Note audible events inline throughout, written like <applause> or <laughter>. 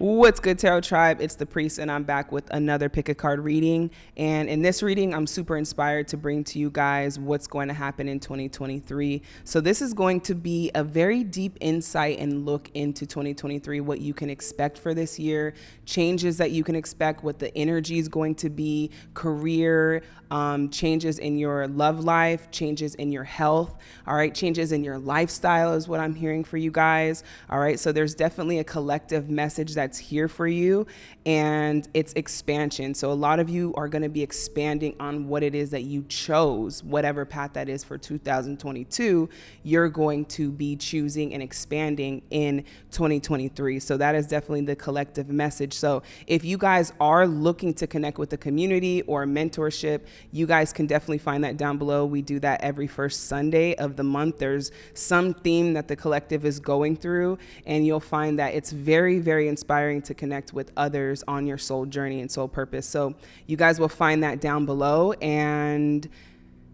What's good, Tarot Tribe? It's the Priest, and I'm back with another pick a card reading. And in this reading, I'm super inspired to bring to you guys what's going to happen in 2023. So, this is going to be a very deep insight and look into 2023, what you can expect for this year, changes that you can expect, what the energy is going to be, career, um, changes in your love life, changes in your health, all right, changes in your lifestyle is what I'm hearing for you guys, all right. So, there's definitely a collective message that's here for you and it's expansion. So a lot of you are going to be expanding on what it is that you chose, whatever path that is for 2022, you're going to be choosing and expanding in 2023. So that is definitely the collective message. So if you guys are looking to connect with the community or mentorship, you guys can definitely find that down below. We do that every first Sunday of the month. There's some theme that the collective is going through and you'll find that it's very, very inspiring to connect with others on your soul journey and soul purpose. So you guys will find that down below. And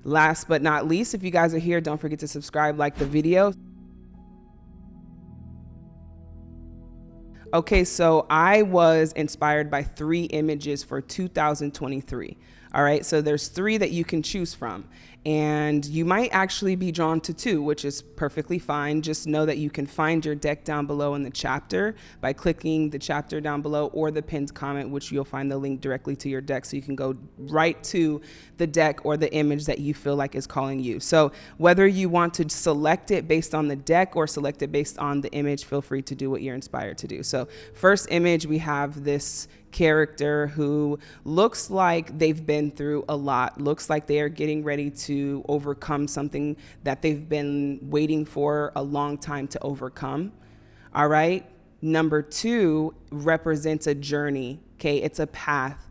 last but not least, if you guys are here, don't forget to subscribe, like the video. Okay, so I was inspired by three images for 2023. All right, so there's three that you can choose from and you might actually be drawn to two, which is perfectly fine. Just know that you can find your deck down below in the chapter by clicking the chapter down below or the pinned comment, which you'll find the link directly to your deck. So you can go right to the deck or the image that you feel like is calling you. So whether you want to select it based on the deck or select it based on the image, feel free to do what you're inspired to do. So first image, we have this character who looks like they've been through a lot, looks like they are getting ready to overcome something that they've been waiting for a long time to overcome. All right. Number two represents a journey. Okay. It's a path.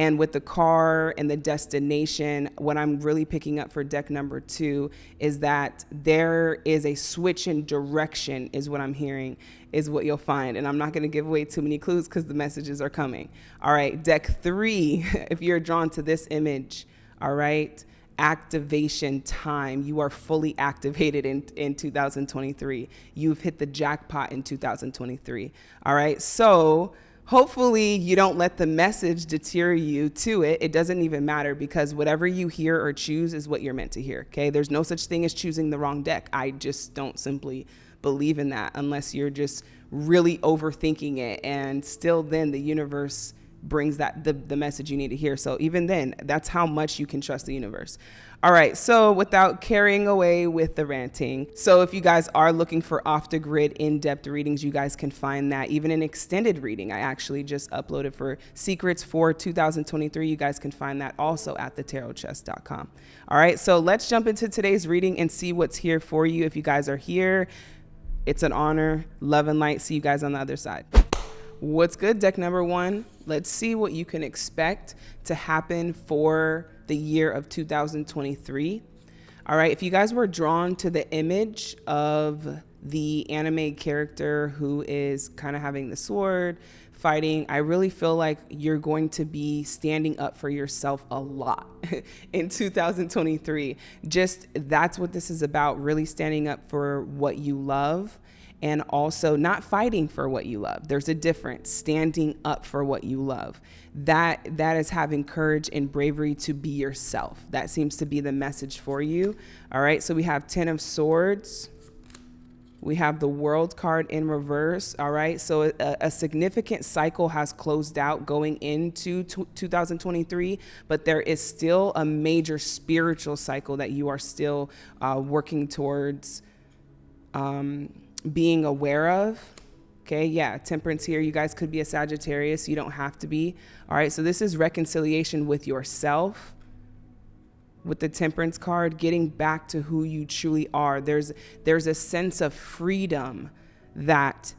And with the car and the destination, what I'm really picking up for deck number two is that there is a switch in direction, is what I'm hearing, is what you'll find. And I'm not going to give away too many clues because the messages are coming. All right, deck three, <laughs> if you're drawn to this image, all right, activation time. You are fully activated in, in 2023. You've hit the jackpot in 2023. All right, so hopefully you don't let the message deter you to it. It doesn't even matter because whatever you hear or choose is what you're meant to hear. Okay. There's no such thing as choosing the wrong deck. I just don't simply believe in that unless you're just really overthinking it. And still, then the universe brings that the, the message you need to hear. So even then, that's how much you can trust the universe. All right, so without carrying away with the ranting, so if you guys are looking for off the grid in depth readings, you guys can find that. Even an extended reading, I actually just uploaded for secrets for 2023. You guys can find that also at thetarotchest.com. All right, so let's jump into today's reading and see what's here for you. If you guys are here, it's an honor. Love and light. See you guys on the other side. What's good, deck number one? Let's see what you can expect to happen for the year of 2023. All right, if you guys were drawn to the image of the anime character who is kind of having the sword, fighting, I really feel like you're going to be standing up for yourself a lot <laughs> in 2023. Just that's what this is about, really standing up for what you love and also not fighting for what you love. There's a difference, standing up for what you love. That that is having courage and bravery to be yourself. That seems to be the message for you. All right? So we have 10 of swords. We have the world card in reverse. All right. So a, a significant cycle has closed out going into 2023, but there is still a major spiritual cycle that you are still uh, working towards. Um, being aware of. Okay, yeah, temperance here. You guys could be a Sagittarius. You don't have to be. All right, so this is reconciliation with yourself. With the temperance card, getting back to who you truly are. There's there's a sense of freedom that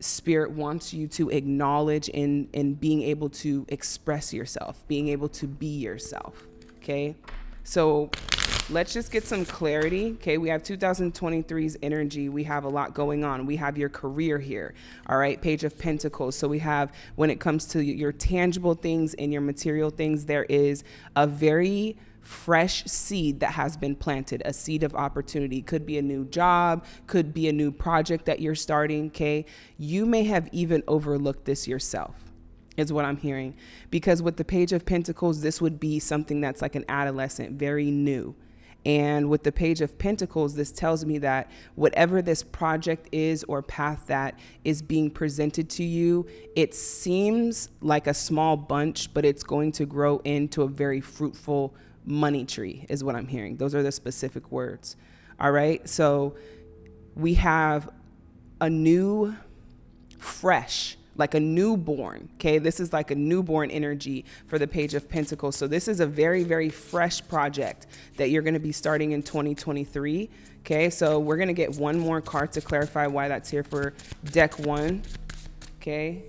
spirit wants you to acknowledge in in being able to express yourself, being able to be yourself. Okay? So let's just get some clarity. Okay, we have 2023's energy. We have a lot going on. We have your career here. All right, Page of Pentacles. So we have, when it comes to your tangible things and your material things, there is a very fresh seed that has been planted, a seed of opportunity. Could be a new job, could be a new project that you're starting, okay? You may have even overlooked this yourself is what I'm hearing. Because with the Page of Pentacles, this would be something that's like an adolescent, very new. And with the Page of Pentacles, this tells me that whatever this project is or path that is being presented to you, it seems like a small bunch, but it's going to grow into a very fruitful money tree, is what I'm hearing. Those are the specific words. All right. So we have a new, fresh, like a newborn. Okay, this is like a newborn energy for the Page of Pentacles. So this is a very, very fresh project that you're going to be starting in 2023. Okay, so we're going to get one more card to clarify why that's here for deck one. Okay,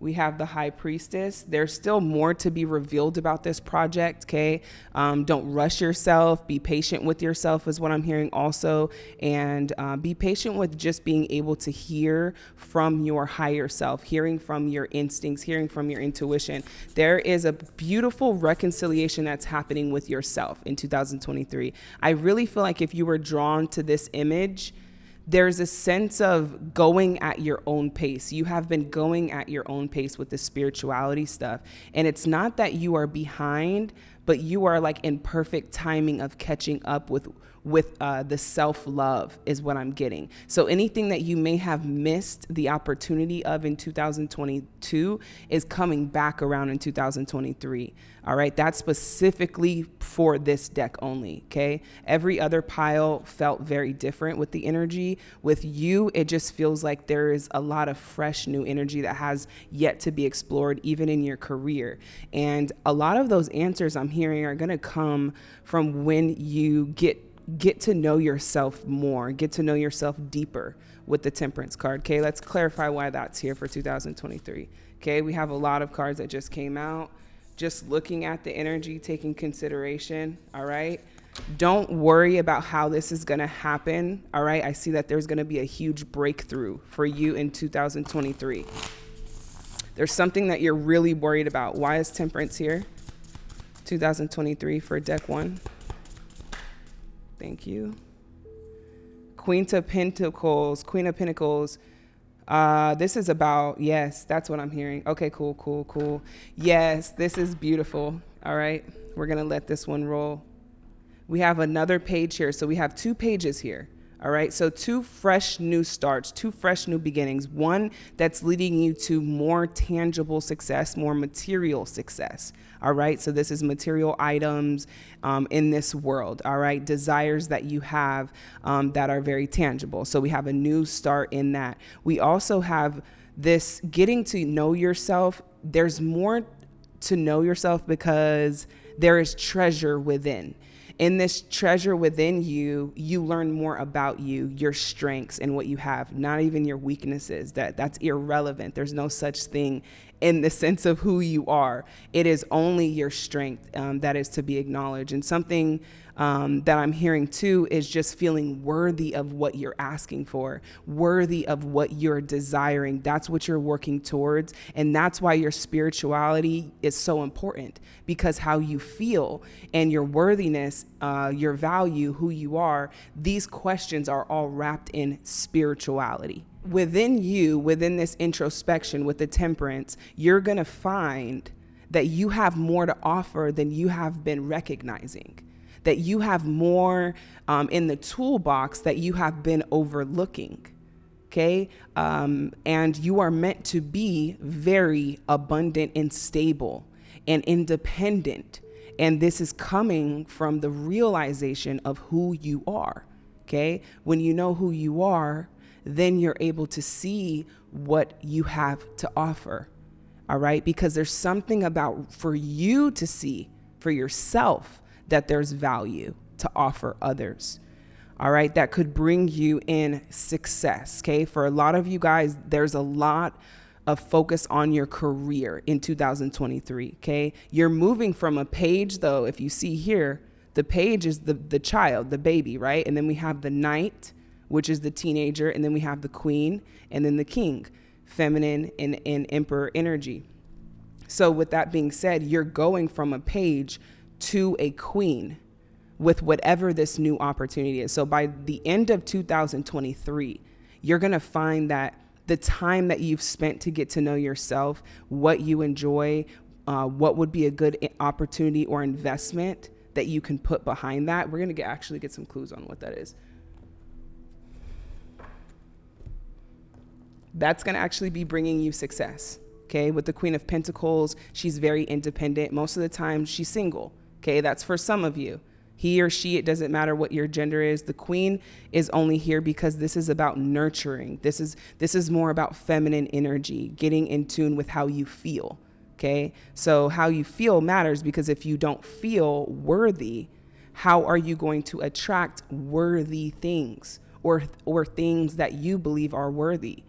we have the high priestess. There's still more to be revealed about this project, okay? Um, don't rush yourself. Be patient with yourself, is what I'm hearing also. And uh, be patient with just being able to hear from your higher self, hearing from your instincts, hearing from your intuition. There is a beautiful reconciliation that's happening with yourself in 2023. I really feel like if you were drawn to this image, there's a sense of going at your own pace. You have been going at your own pace with the spirituality stuff. And it's not that you are behind, but you are like in perfect timing of catching up with with uh, the self love is what I'm getting. So anything that you may have missed the opportunity of in 2022 is coming back around in 2023. All right, that's specifically for this deck only. Okay, every other pile felt very different with the energy. With you, it just feels like there is a lot of fresh new energy that has yet to be explored, even in your career. And a lot of those answers I'm hearing are going to come from when you get get to know yourself more, get to know yourself deeper with the temperance card. Okay, let's clarify why that's here for 2023. Okay, we have a lot of cards that just came out. Just looking at the energy, taking consideration. All right. Don't worry about how this is going to happen. All right. I see that there's going to be a huge breakthrough for you in 2023. There's something that you're really worried about. Why is temperance here? 2023 for deck one. Thank you. Queen of Pentacles, Queen of Pentacles. Uh, this is about, yes, that's what I'm hearing. Okay, cool, cool, cool. Yes, this is beautiful. All right, we're going to let this one roll. We have another page here. So we have two pages here. All right, so two fresh new starts, two fresh new beginnings. One that's leading you to more tangible success, more material success. All right, so this is material items um, in this world. All right, desires that you have um, that are very tangible. So we have a new start in that. We also have this getting to know yourself. There's more to know yourself because there is treasure within in this treasure within you, you learn more about you, your strengths and what you have, not even your weaknesses. That that's irrelevant. There's no such thing in the sense of who you are. It is only your strength um, that is to be acknowledged. And something um, that I'm hearing too is just feeling worthy of what you're asking for, worthy of what you're desiring. That's what you're working towards. And that's why your spirituality is so important because how you feel and your worthiness, uh, your value, who you are, these questions are all wrapped in spirituality. Within you, within this introspection with the temperance, you're going to find that you have more to offer than you have been recognizing that you have more um, in the toolbox that you have been overlooking. Okay. Um, and you are meant to be very abundant and stable and independent. And this is coming from the realization of who you are. Okay. When you know who you are, then you're able to see what you have to offer. All right. Because there's something about for you to see for yourself that there's value to offer others. All right, that could bring you in success. Okay, for a lot of you guys, there's a lot of focus on your career in 2023. Okay, you're moving from a page, though, if you see here, the page is the, the child, the baby, right? And then we have the knight, which is the teenager, and then we have the queen, and then the king, feminine and, and emperor energy. So, with that being said, you're going from a page to a queen with whatever this new opportunity is. So by the end of 2023, you're going to find that the time that you've spent to get to know yourself, what you enjoy, uh, what would be a good opportunity or investment that you can put behind that. We're going to actually get some clues on what that is. That's going to actually be bringing you success. Okay, with the Queen of Pentacles, she's very independent. Most of the time, she's single. Okay, that's for some of you. He or she, it doesn't matter what your gender is. The queen is only here because this is about nurturing. This is this is more about feminine energy, getting in tune with how you feel. Okay? So how you feel matters because if you don't feel worthy, how are you going to attract worthy things or or things that you believe are worthy?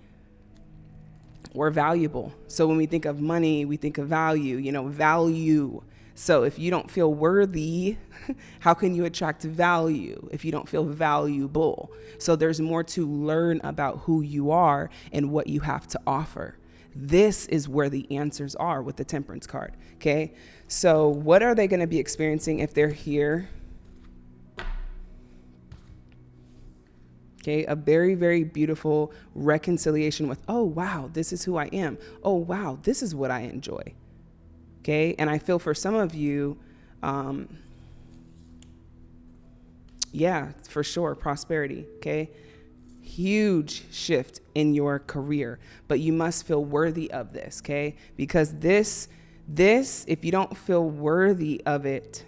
Or valuable. So when we think of money, we think of value, you know, value. So if you don't feel worthy, <laughs> how can you attract value if you don't feel valuable? So there's more to learn about who you are and what you have to offer. This is where the answers are with the temperance card. Okay. So, what are they going to be experiencing if they're here? Okay, a very, very beautiful reconciliation with, oh, wow, this is who I am. Oh, wow, this is what I enjoy. Okay, and I feel for some of you, um, yeah, for sure, prosperity. Okay, huge shift in your career, but you must feel worthy of this, okay? Because this, this, if you don't feel worthy of it,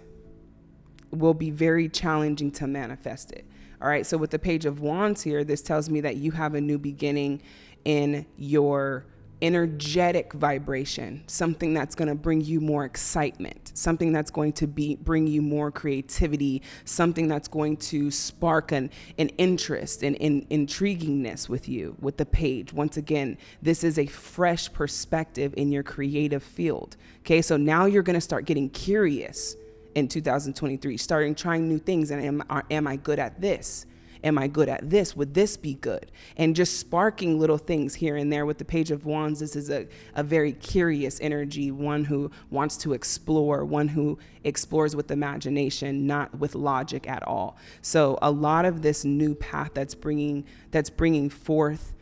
will be very challenging to manifest it. All right, so with the Page of Wands here, this tells me that you have a new beginning in your energetic vibration, something that's going to bring you more excitement, something that's going to be bring you more creativity, something that's going to spark an, an interest and in, intriguingness with you with the page. Once again, this is a fresh perspective in your creative field. Okay, so now you're going to start getting curious in 2023, starting trying new things and am, am I good at this? Am I good at this? Would this be good? And just sparking little things here and there with the Page of Wands. This is a, a very curious energy, one who wants to explore, one who explores with imagination, not with logic at all. So a lot of this new path that's bringing that's bringing forth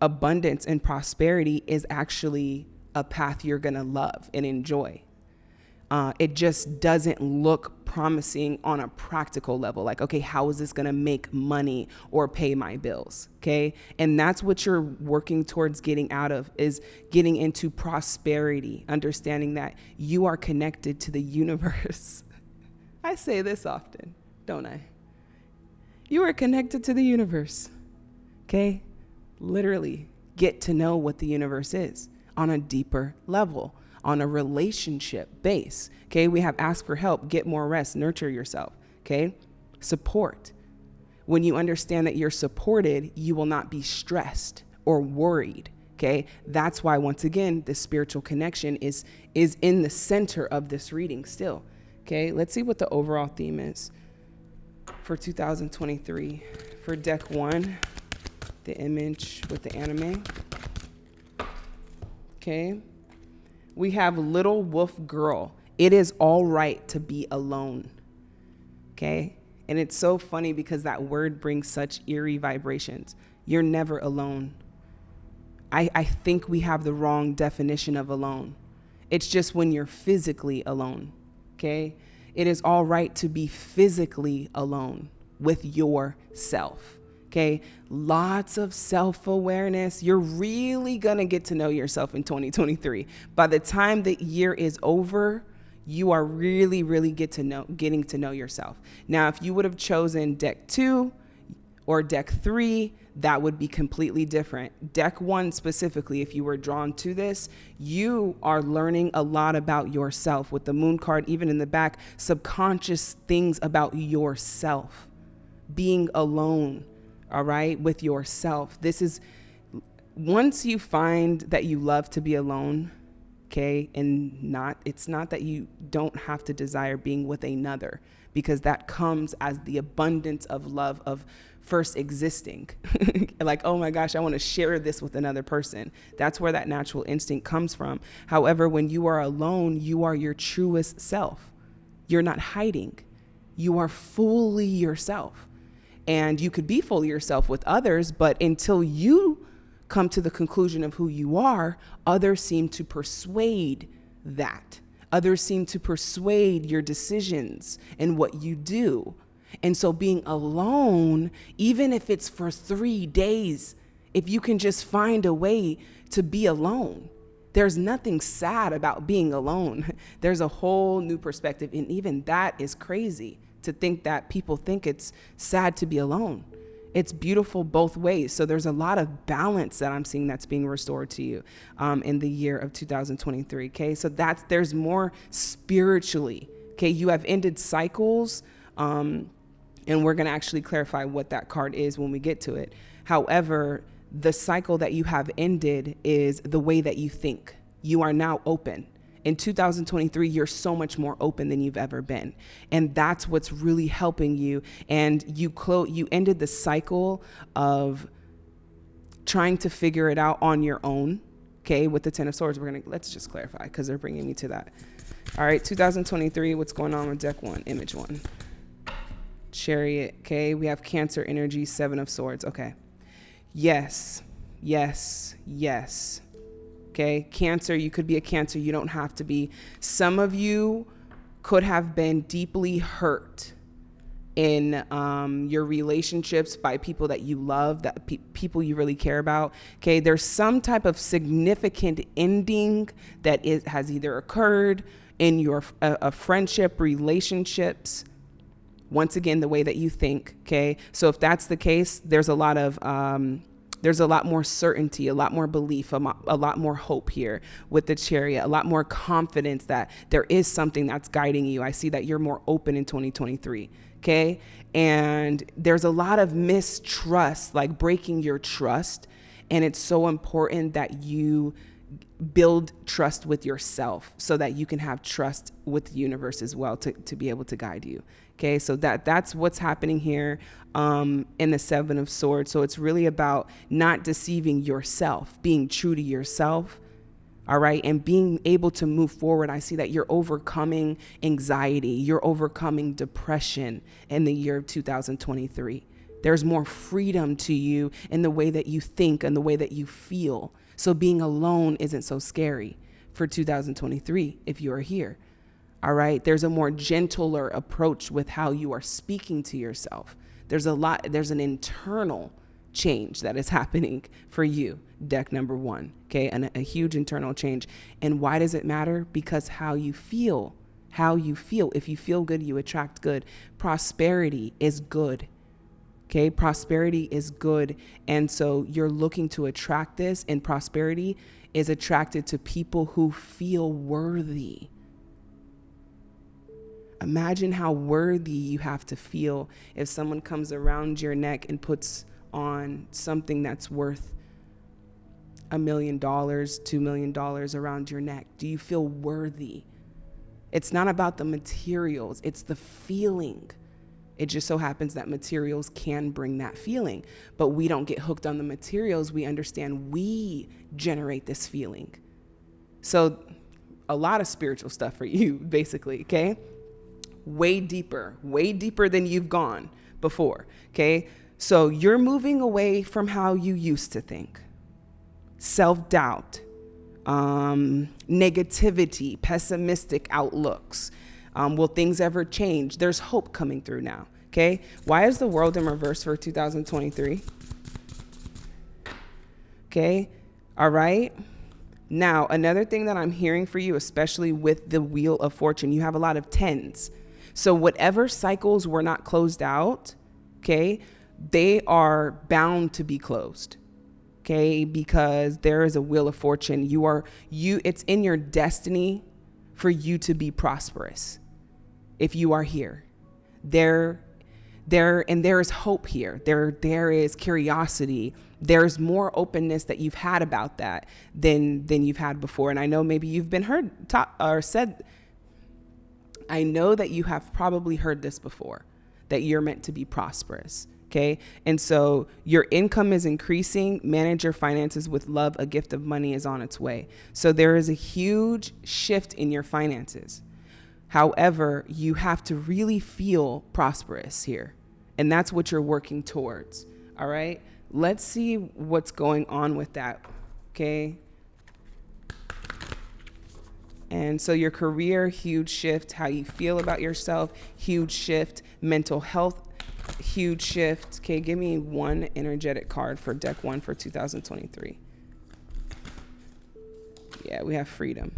abundance and prosperity is actually a path you're going to love and enjoy. Uh, it just doesn't look promising on a practical level. Like, okay, how is this going to make money or pay my bills? Okay. And that's what you're working towards getting out of is getting into prosperity, understanding that you are connected to the universe. <laughs> I say this often, don't I? You are connected to the universe. Okay. Literally get to know what the universe is on a deeper level on a relationship base. Okay, we have ask for help, get more rest, nurture yourself. Okay, support. When you understand that you're supported, you will not be stressed or worried. Okay, that's why once again the spiritual connection is is in the center of this reading still. Okay, let's see what the overall theme is for 2023 for deck one, the image with the anime. Okay we have Little Wolf Girl. It is all right to be alone. Okay? And it's so funny because that word brings such eerie vibrations. You're never alone. I, I think we have the wrong definition of alone. It's just when you're physically alone. Okay? It is all right to be physically alone with yourself. Okay. Lots of self awareness. You're really to get to know yourself in 2023. By the time the year is over, you are really, really get to know, getting to know yourself. Now, if you would have chosen deck two or deck three, that would be completely different. Deck one specifically, if you were drawn to this, you are learning a lot about yourself with the moon card, even in the back, subconscious things about yourself, being alone, all right, with yourself. This is once you find that you love to be alone, okay, and not, it's not that you don't have to desire being with another because that comes as the abundance of love of first existing. <laughs> like, oh my gosh, I want to share this with another person. That's where that natural instinct comes from. However, when you are alone, you are your truest self. You're not hiding. You are fully yourself. And you could be fully yourself with others, but until you come to the conclusion of who you are, others seem to persuade that. Others seem to persuade your decisions and what you do. And so being alone, even if it's for three days, if you can just find a way to be alone, there's nothing sad about being alone. <laughs> There's a whole new perspective. And even that is crazy to think that people think it's sad to be alone. It's beautiful both ways. So there's a lot of balance that I'm seeing that's being restored to you um, in the year of 2023. Okay, so that's there's more spiritually. Okay, you have ended cycles, um, and we're gonna actually clarify what that card is when we get to it. However, the cycle that you have ended is the way that you think. You are now open. In 2023, you're so much more open than you've ever been. And that's what's really helping you. And you clo- you ended the cycle of trying to figure it out on your own. Okay, with the 10 of swords, we're to let's just clarify because they're bringing me to that. All right, 2023, what's going on with deck 1, image 1? Chariot, okay? We have Cancer energy, 7 of swords. Okay. Yes, yes, yes. Okay, cancer, you could be a cancer, you don't have to be. Some of you could have been deeply hurt in um, your relationships by people that you love, that pe- people you really care about. Okay, there's some type of significant ending that is, has either occurred in your a friendship, relationships, once again the way that you think okay so if that's the case there's a lot of um, there's a lot more certainty, a lot more belief, a, mo- a, lot more hope here with the chariot, a lot more confidence that there is something that's guiding you. I see that you're more open in 2023. Okay. And there's a lot of mistrust, like breaking your trust. And it's so important that you build trust with yourself so that you can have trust with the universe as well to, to be able to guide you. Okay, so that that's what's happening here um, in the Seven of Swords. So it's really about not deceiving yourself, being true to yourself. All right, and being able to move forward. I see that you're overcoming anxiety, you're overcoming depression in the year of 2023. There's more freedom to you in the way that you think and the way that you feel. So being alone isn't so scary for 2023 if you are here. All right. There's a more gentler approach with how you are speaking to yourself. There's a lot, there's an internal change that is <laughs> happening for you, deck number one. Okay. And a, huge internal change. And why does it matter? Because how you feel, how you feel. If you feel good, you attract good. Prosperity is good. Okay, prosperity is good. And so you're looking to attract this, and prosperity is attracted to people who feel worthy. Imagine how worthy you have to feel if someone comes around your neck and puts on something that's worth a million dollars, two million dollars around your neck. Do you feel worthy? It's not about the materials, it's the feeling. It just so happens that materials can bring that feeling, but we don't get hooked on the materials. We understand we generate this feeling. So, a lot of spiritual stuff for <laughs> you, basically, okay? way deeper, way deeper than you've gone before. Okay. So you're moving away from how you used to think self doubt, um, negativity, pessimistic outlooks. Um, will things ever change? There's hope coming through now. Okay. Why is the world in reverse for 2023? Okay. All right. Now, another thing that I'm hearing for you, especially with the Wheel of Fortune, you have a lot of tens. So whatever cycles were not closed out, okay, they are bound to be closed. Okay, because there is a wheel of fortune. You are you it's in your destiny for you to be prosperous if you are here. There there and there is hope here. There there is curiosity. There's more openness that you've had about that than than you've had before. And I know maybe you've been heard or said I know that you have probably heard this before that you're meant to be prosperous. Okay. And so your income is increasing. Manage your finances with love. A gift of money is on its way. So there is a huge shift in your finances. However, you have to really feel prosperous here. And that's what you're working towards. All right. Let's see what's going on with that. Okay. And so your career, huge shift, how you feel about yourself, huge shift, mental health, huge shift. Okay, give me one energetic card for deck one for 2023. Yeah, we have freedom.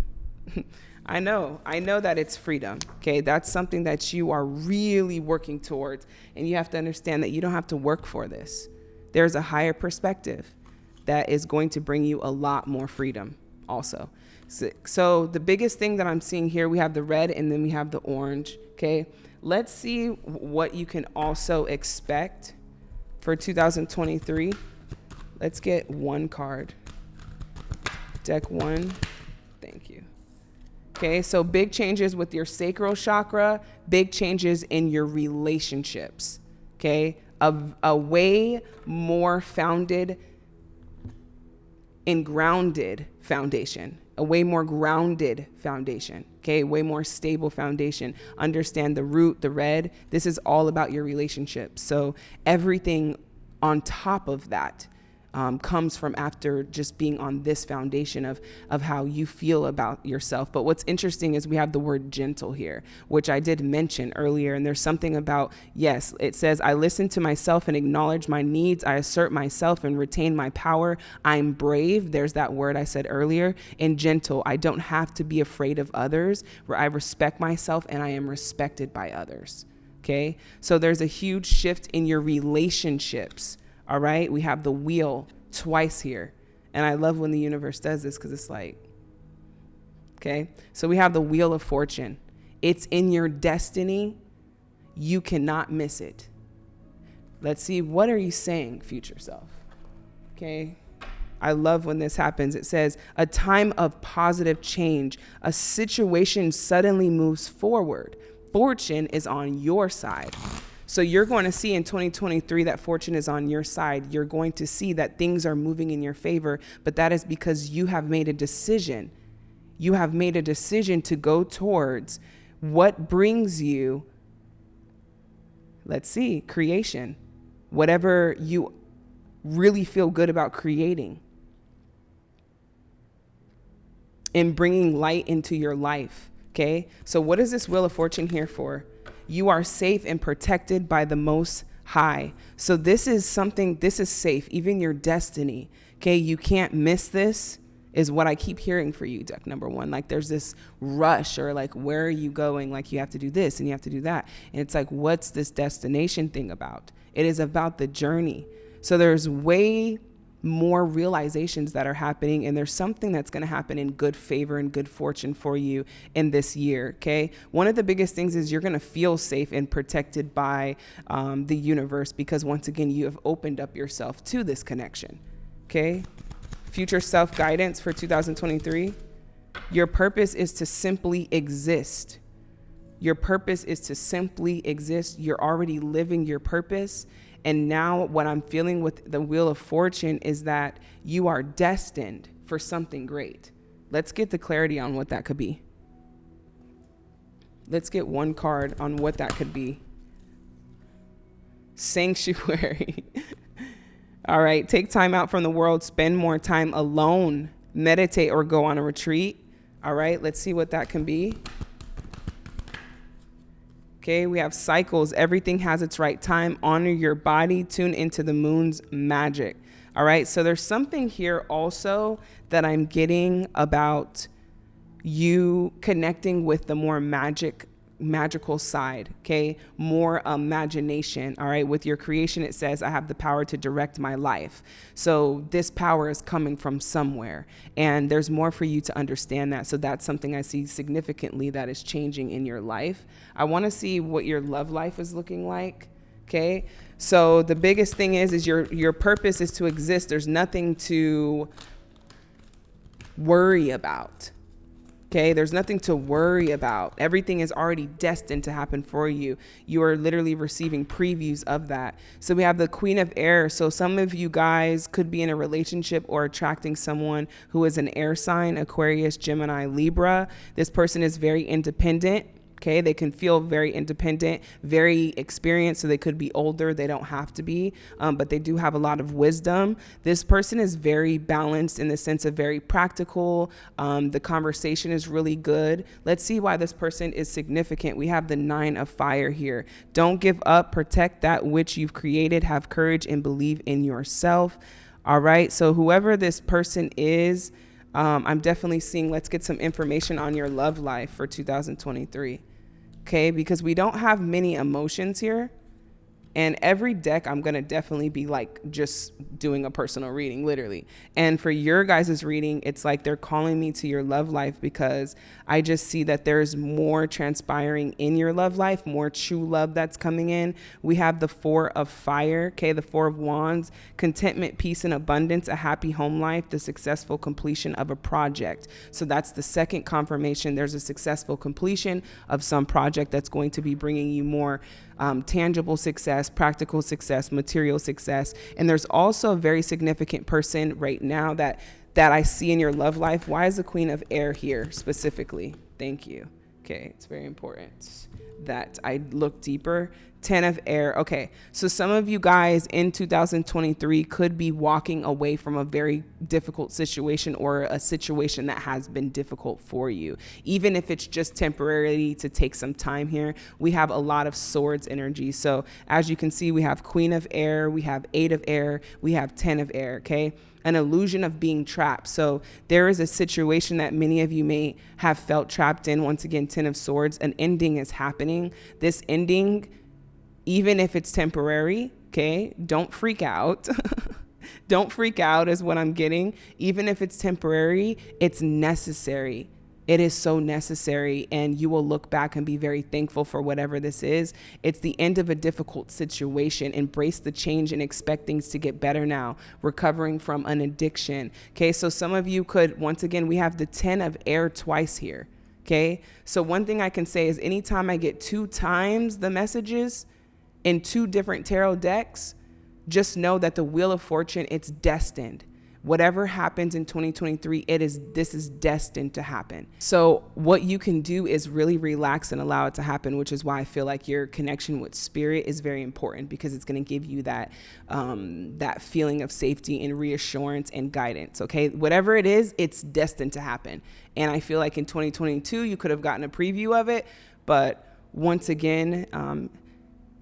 <laughs> I know, I know that it's freedom. Okay, that's something that you are really working towards. And you have to understand that you don't have to work for this. There's a higher perspective that is going to bring you a lot more freedom, also. So, so the biggest thing that I'm seeing here, we have the red and then we have the orange. Okay, let's see what you can also expect for 2023. Let's get one card. Deck one. Okay, so big changes with your sacral chakra, big changes in your relationships. Okay, a, a way more founded and grounded foundation, a way more grounded foundation. Okay, way more stable foundation. Understand the root, the red. This is all about your relationships. So everything on top of that um, comes from after just being on this foundation of of how you feel about yourself. But what's interesting is we have the word gentle here, which I did mention earlier. And there's something about yes, it says I listen to myself and acknowledge my needs. I assert myself and retain my power. I'm brave. There's that word I said earlier. And gentle. I don't have to be afraid of others. Where I respect myself and I am respected by others. Okay, so there's a huge shift in your relationships all right, we have the wheel twice here. And I love when the universe does this because it's like, okay, so we have the wheel of fortune. It's in your destiny. You cannot miss it. Let's see, what are you saying, future self? Okay. I love when this happens. It says, a time of positive change. A situation suddenly moves forward. Fortune is on your side. So you're going to see in 2023 that fortune is on your side. You're going to see that things are moving in your favor, but that is because you have made a decision. You have made a decision to go towards what brings you, let's see, creation. Whatever you really feel good about creating and bringing light into your life. Okay. So, what is this Wheel of Fortune here for? You are safe and protected by the Most High. So this is something, this is safe, even your destiny. Okay, you can't miss this is what I keep hearing for you, deck number one. Like there's this rush or like, where are you going? Like you have to do this and you have to do that. And it's like, what's this destination thing about? It is about the journey. So there's way more realizations that are happening and there's something that's going to happen in good favor and good fortune for you in this year okay? One of the biggest things is you're going to feel safe and protected by um, the universe because once again you have opened up yourself to this connection okay? Future self guidance for 2023 your purpose is to simply exist. Your purpose is to simply exist. You're already living your purpose and now, what I'm feeling with the Wheel of Fortune is that you are destined for something great. Let's get the clarity on what that could be. Let's get one card on what that could be. <laughs> Sanctuary. <laughs> All right, take time out from the world, spend more time alone, meditate or go on a retreat. All right, let's see what that can be. Okay, we have cycles. Everything has its right time. Honor your body. Tune into the moon's magic. All right, so there's something here also that I'm getting about you connecting with the more magic magical side, okay? More imagination, all right? With your creation, it says, I have the power to direct my life. So this power is coming from somewhere, and there's more for you to understand that. So that's something I see significantly that is changing in your life. I wanna see what your love life is looking like, okay? So the biggest thing is, is your, your purpose is to exist. There's nothing to worry about Okay, there's nothing to worry about. Everything is already destined to happen for you. You are literally receiving previews of that. So we have the Queen of Air. So some of you guys could be in a relationship or attracting someone who is an air sign Aquarius, Gemini, Libra. This person is very independent Okay, they can feel very independent, very experienced, so they could be older. They don't have to be, um, but they do have a lot of wisdom. This person is very balanced in the sense of very practical. Um, the conversation is really good. Let's see why this person is significant. We have the nine of fire here. Don't give up, protect that which you've created, have courage, and believe in yourself. All right, so whoever this person is, um, I'm definitely seeing, let's get some information on your love life for 2023. Okay, because we don't have many emotions here. And every deck, I'm going to definitely be like just doing a personal reading, literally. And for your guys' reading, it's like they're calling me to your love life because I just see that there's more transpiring in your love life, more true love that's coming in. We have the Four of Fire, okay, the Four of Wands, contentment, peace, and abundance, a happy home life, the successful completion of a project. So that's the second confirmation. There's a successful completion of some project that's going to be bringing you more um, tangible success, practical success, material success. And there's also a very significant person right now that that I see in your love life. Why is the Queen of Air here specifically? Thank you. Okay, it's very important that I look deeper 10 of air. Okay, so some of you guys in 2023 could be walking away from a very difficult situation or a situation that has been difficult for you. Even if it's just temporarily to take some time here, we have a lot of swords energy. So as you can see, we have queen of air, we have eight of air, we have 10 of air, okay? An illusion of being trapped. So there is a situation that many of you may have felt trapped in. Once again, 10 of swords, an ending is happening. This ending even if it's temporary, okay? Don't freak out. <laughs> Don't freak out, is what I'm getting. Even if it's temporary, it's necessary. It is so necessary, and you will look back and be very thankful for whatever this is. It's the end of a difficult situation. Embrace the change and expect things to get better now. Recovering from an addiction. Okay, so some of you could, once again, we have the 10 of air twice here. Okay, so one thing I can say is anytime I get two times the messages, in two different tarot decks, just know that the Wheel of Fortune, it's destined. Whatever happens in 2023, it is this is destined to happen. So what you can do is really relax and allow it to happen, which is why I feel like your connection with spirit is very important because it's going to give you that um, that feeling of safety and reassurance and guidance. Okay, whatever it is, it's destined to happen. And I feel like in 2022, you could have gotten a preview of it, but once again. Um,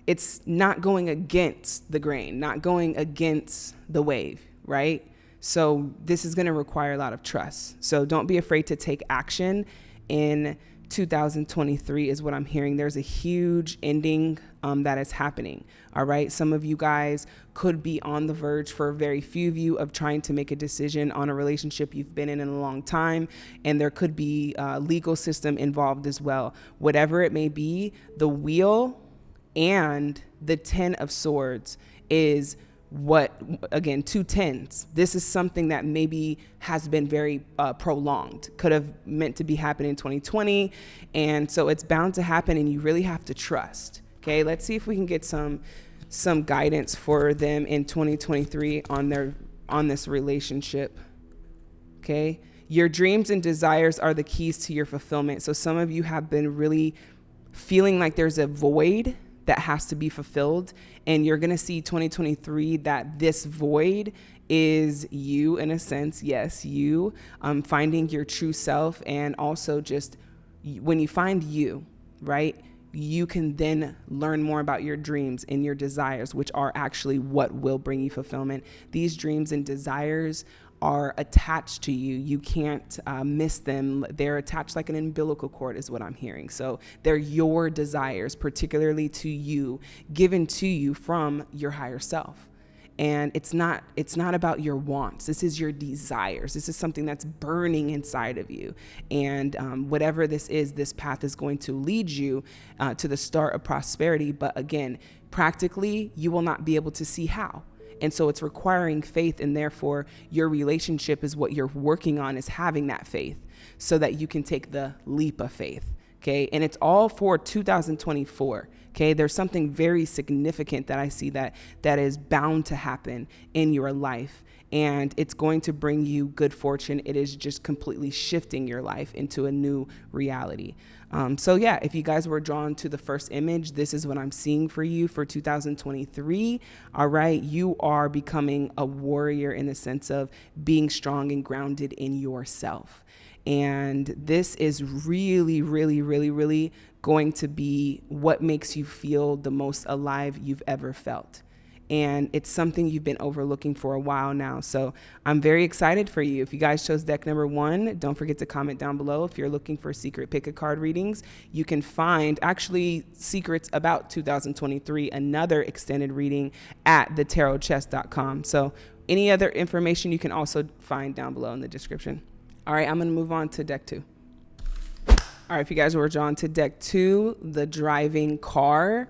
it's not going against the grain, not going against the wave, right? So this is going to require a lot of trust. So don't be afraid to take action in 2023 is what I'm hearing. There's a huge ending um, that is happening. All right. Some of you guys could be on the verge for very few of you of trying to make a decision on a relationship you've been in in a long time. And there could be a legal system involved as well. Whatever it may be, the wheel and the 10 of swords is what again two tens. This is something that maybe has been very uh, prolonged. Could have meant to be happening in 2020 and so it's bound to happen and you really have to trust. Okay let's see if we can get some some guidance for them in 2023 on their on this relationship. Okay your dreams and desires are the keys to your fulfillment. So some of you have been really feeling like there's a void that has to be fulfilled. And you're going to see 2023 that this void is you, in a sense. Yes, you um, finding your true self. And also, just when you find you, right? You can then learn more about your dreams and your desires, which are actually what will bring you fulfillment. These dreams and desires are attached to you. You can't uh, miss them. They're attached like an umbilical cord, is what I'm hearing. So they're your desires, particularly to you, given to you from your higher self and it's not it's not about your wants this is your desires this is something that's burning inside of you and um, whatever this is this path is going to lead you uh, to the start of prosperity but again practically you will not be able to see how and so it's requiring faith, and therefore your relationship is what you're working on, is having that faith so that you can take the leap of faith. Okay. And it's all for 2024. Okay. There's something very significant that I see that that is bound to happen in your life. and it's going to bring you good fortune. It is just completely shifting your life into a new reality. Um, so, yeah, if you guys were drawn to the first image, this is what I'm seeing for you for 2023. All right, you are becoming a warrior in the sense of being strong and grounded in yourself. And this is really, really, really, really going to be what makes you feel the most alive you've ever felt and it's something you've been overlooking for a while now. So I'm very excited for you. If you guys chose deck number one, don't forget to comment down below. If you're looking for secret pick a card readings, you can find actually secrets about 2023, another extended reading at thetarotchest.com. So any other information you can also find down below in the description. All right, I'm going to move on to deck two. All right, if you guys were drawn to deck two, the driving car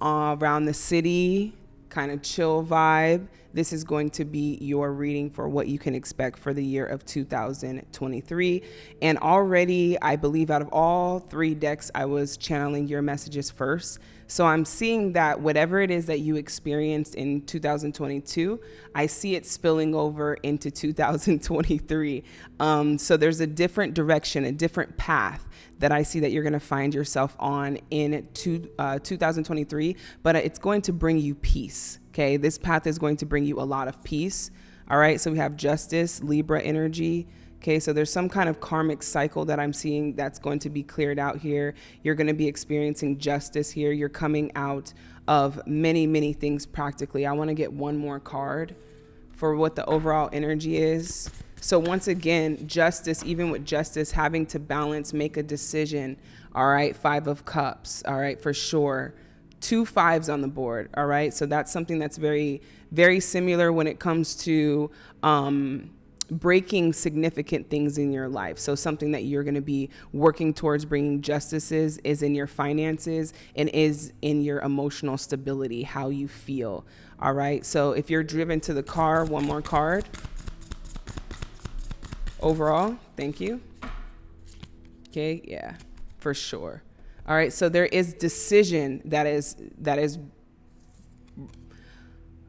uh, around the city, kind of chill vibe, this is going to be your reading for what you can expect for the year of 2023. And already, I believe out of all three decks, I was channeling your messages first. So I'm seeing that whatever it is that you experienced in 2022, I see it spilling over into 2023. Um, so there's a different direction, a different path that I see that you're going to find yourself on in two, uh, 2023, but it's going to bring you peace. Okay. This path is going to bring you a lot of peace. All right. So we have justice, Libra energy. Okay, so there's some kind of karmic cycle that I'm seeing that's going to be cleared out here. You're going to be experiencing justice here. You're coming out of many, many things practically. I want to get one more card for what the overall energy is. So once again, justice, even with justice, having to balance, make a decision. All right, five of cups. All right, for sure. Two fives on the board. All right, so that's something that's very, very similar when it comes to um, breaking significant things in your life. So something that you're going to be working towards bringing justices is in your finances and is in your emotional stability, how you feel. All right. So if you're driven to the car, one more card overall. Thank you. Okay, yeah, for sure. All right, so there is decision that is that is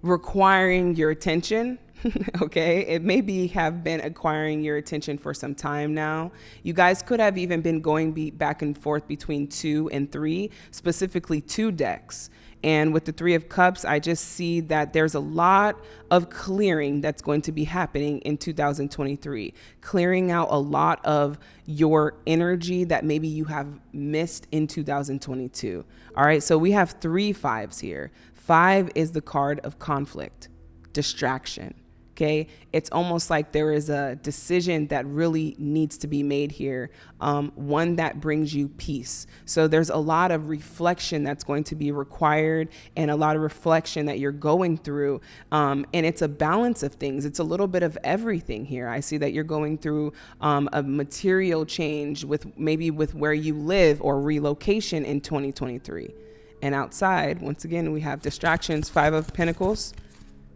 requiring your attention. <laughs> okay, it maybe have been acquiring your attention for some time now. You guys could have even been going be back and forth between two and three, specifically two decks. And with the Three of Cups, I just see that there's a lot of clearing that's going to be happening in 2023, clearing out a lot of your energy that maybe you have missed in 2022. All right, so we have three fives here. Five is the card of conflict, distraction. Okay, it's almost like there is a decision that really needs to be made here, um, one that brings you peace. So there's a lot of reflection that's going to be required and a lot of reflection that you're going through. Um, and it's a balance of things, it's a little bit of everything here. I see that you're going through um, a material change with maybe with where you live or relocation in 2023. And outside, once again, we have distractions, Five of Pentacles.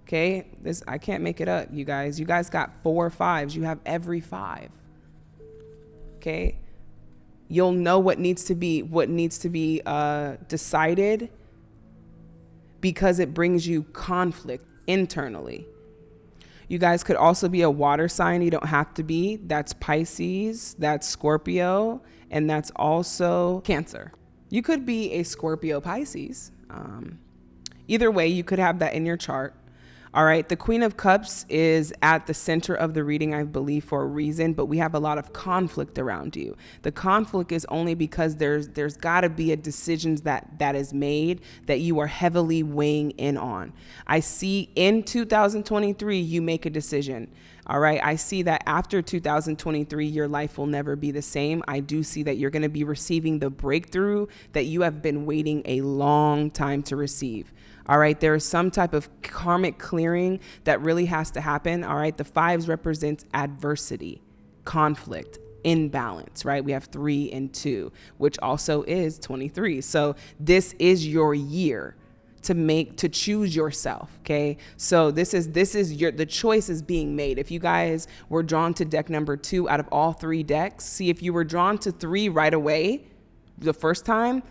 Okay, this I can't make it up, you guys. You guys got four fives. You have every five. Okay, you'll know what needs to be what needs to be uh, decided because it brings you conflict internally. You guys could also be a water sign. You don't have to be. That's Pisces. That's Scorpio, and that's also Cancer. You could be a Scorpio Pisces. Um, either way, you could have that in your chart. All right, the Queen of Cups is at the center of the reading, I believe, for a reason, but we have a lot of conflict around you. The conflict is only because there's there's got to be a decision that that is made that you are heavily weighing in on. I see in 2023 you make a decision. All right, I see that after 2023 your life will never be the same. I do see that you're going to be receiving the breakthrough that you have been waiting a long time to receive. All right, there is some type of karmic clearing that really has to happen. All right, the fives represents adversity, conflict, imbalance, right? We have three and two, which also is 23. So this is your year to make to choose yourself okay so this is this is your the choice is being made if you guys were drawn to deck number two out of all three decks see if you were drawn to three right away the first time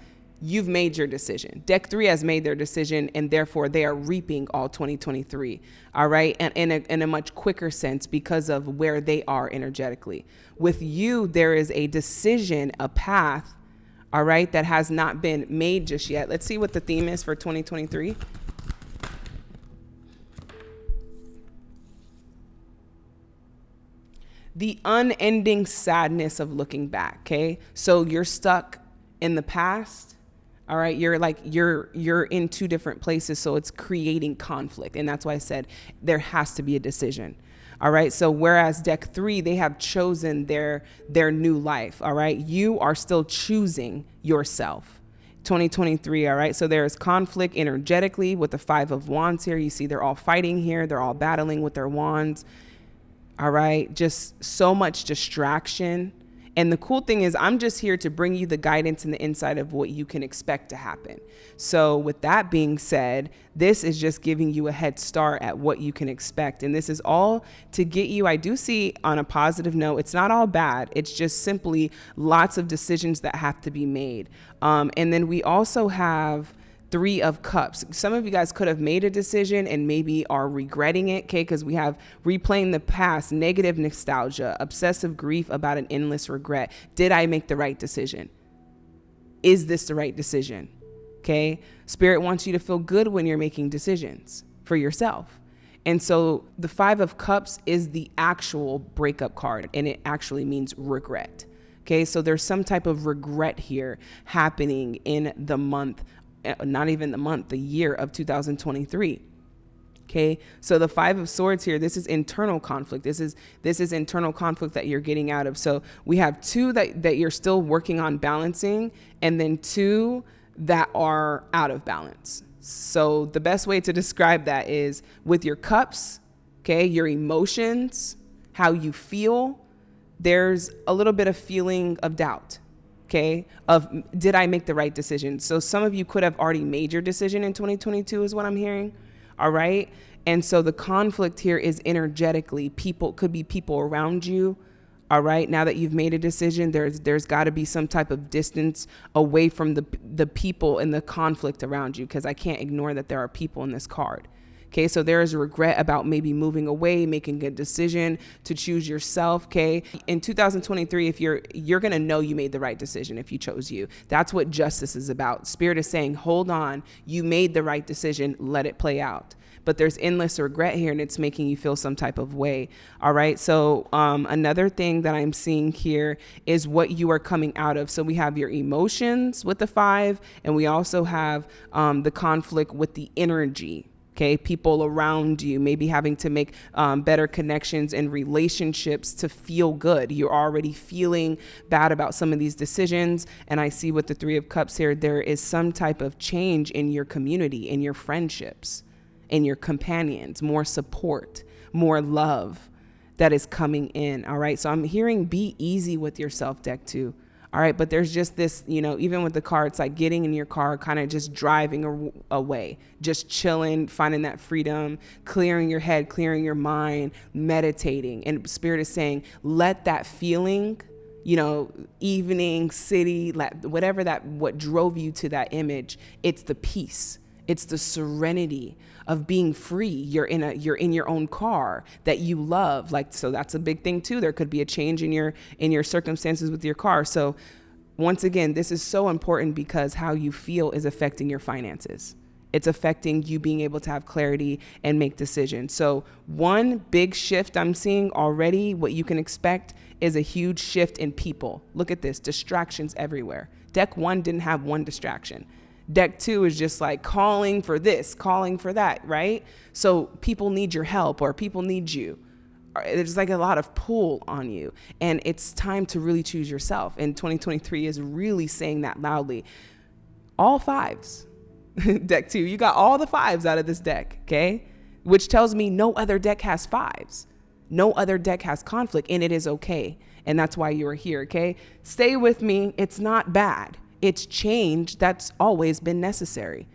you've made your decision. Deck three has made their decision, and therefore they are reaping all 2023. All right, and in a, in a much quicker sense because of where they are energetically. With you, there is a decision, a path, all right, that has not been made just yet. Let's see what the theme is for 2023. The unending sadness of looking back, okay? So you're stuck in the past all right you're like you're you're in two different places so it's creating conflict and that's why i said there has to be a decision. All right so whereas deck three they have chosen their their new life all right? You are still choosing yourself. 2023 all right? So there is conflict energetically with the five of wands here. You see they're all fighting here they're all battling with their wands. All right just so much distraction and the cool thing is, I'm just here to bring you the guidance and the insight of what you can expect to happen. So, with that being said, this is just giving you a head start at what you can expect. And this is all to get you, I do see on a positive note, it's not all bad. It's just simply lots of decisions that have to be made. Um, and then we also have three of cups. Some of you guys could have made a decision and maybe are regretting it okay? Because we have replaying the past negative nostalgia obsessive grief about an endless regret. Did i make the right decision? Is this the right decision okay? Spirit wants you to feel good when you're making decisions for yourself. And so the five of cups is the actual breakup card and it actually means regret Okay, so there's some type of regret here happening in the month Eh, not even the month, the year of 2023. Okay, so the five of swords here, this is internal conflict. This is this is internal conflict that you're getting out of. So we have two that, that you're still working on balancing, and then two that are out of balance. So the best way to describe that is with your cups, okay, your emotions, how you feel, there's a little bit of feeling of doubt okay, of did I make the right decision? So some of you could have already made your decision in 2022 is what I'm hearing. All right? And so the conflict here is energetically people could be people around you. All right? Now that you've made a decision, there's there's got to be some type of distance away from the the people and the conflict around you because I can't ignore that there are people in this card. Okay, so there is regret about maybe moving away, making a decision to choose yourself. Okay, in 2023, if you're you're gonna know you made the right decision if you chose you. That's what justice is about. Spirit is saying, hold on, you made the right decision, let it play out but there's endless regret here and it's making you feel some type of way. All right. So, um, another thing that I'm seeing here is what you are coming out of. So, we have your emotions with the five, and we also have um, the conflict with the energy okay people around you maybe having to make um, better connections and relationships to feel good. You're already feeling bad about some of these decisions and i see with the three of cups here there is some type of change in your community in your friendships in your companions more support more love that is coming in all right? So i'm hearing be easy with yourself deck two all right, but there's just this, you know, even with the car, it's like getting in your car, kind of just driving away, just chilling, finding that freedom, clearing your head, clearing your mind, meditating. And Spirit is saying, let that feeling, you know, evening, city, let whatever that, what drove you to that image, it's the peace, it's the serenity of being free. You're in a you're in your own car that you love. Like so that's a big thing too. There could be a change in your in your circumstances with your car. So once again, this is so important because how you feel is affecting your finances. It's affecting you being able to have clarity and make decisions. So, one big shift I'm seeing already, what you can expect is a huge shift in people. Look at this distractions everywhere. Deck one didn't have one distraction. Deck two is just like calling for this, calling for that, right? So people need your help or people need you. Uh, there's like a lot of pull on you. And it's time to really choose yourself. And 2023 is really saying that loudly. All fives. <laughs> deck two, you got all the fives out of this deck, okay? Which tells me no other deck has fives. No other deck has conflict, and it is okay. And that's why you're here, okay? Stay with me. It's not bad it's change that's always been necessary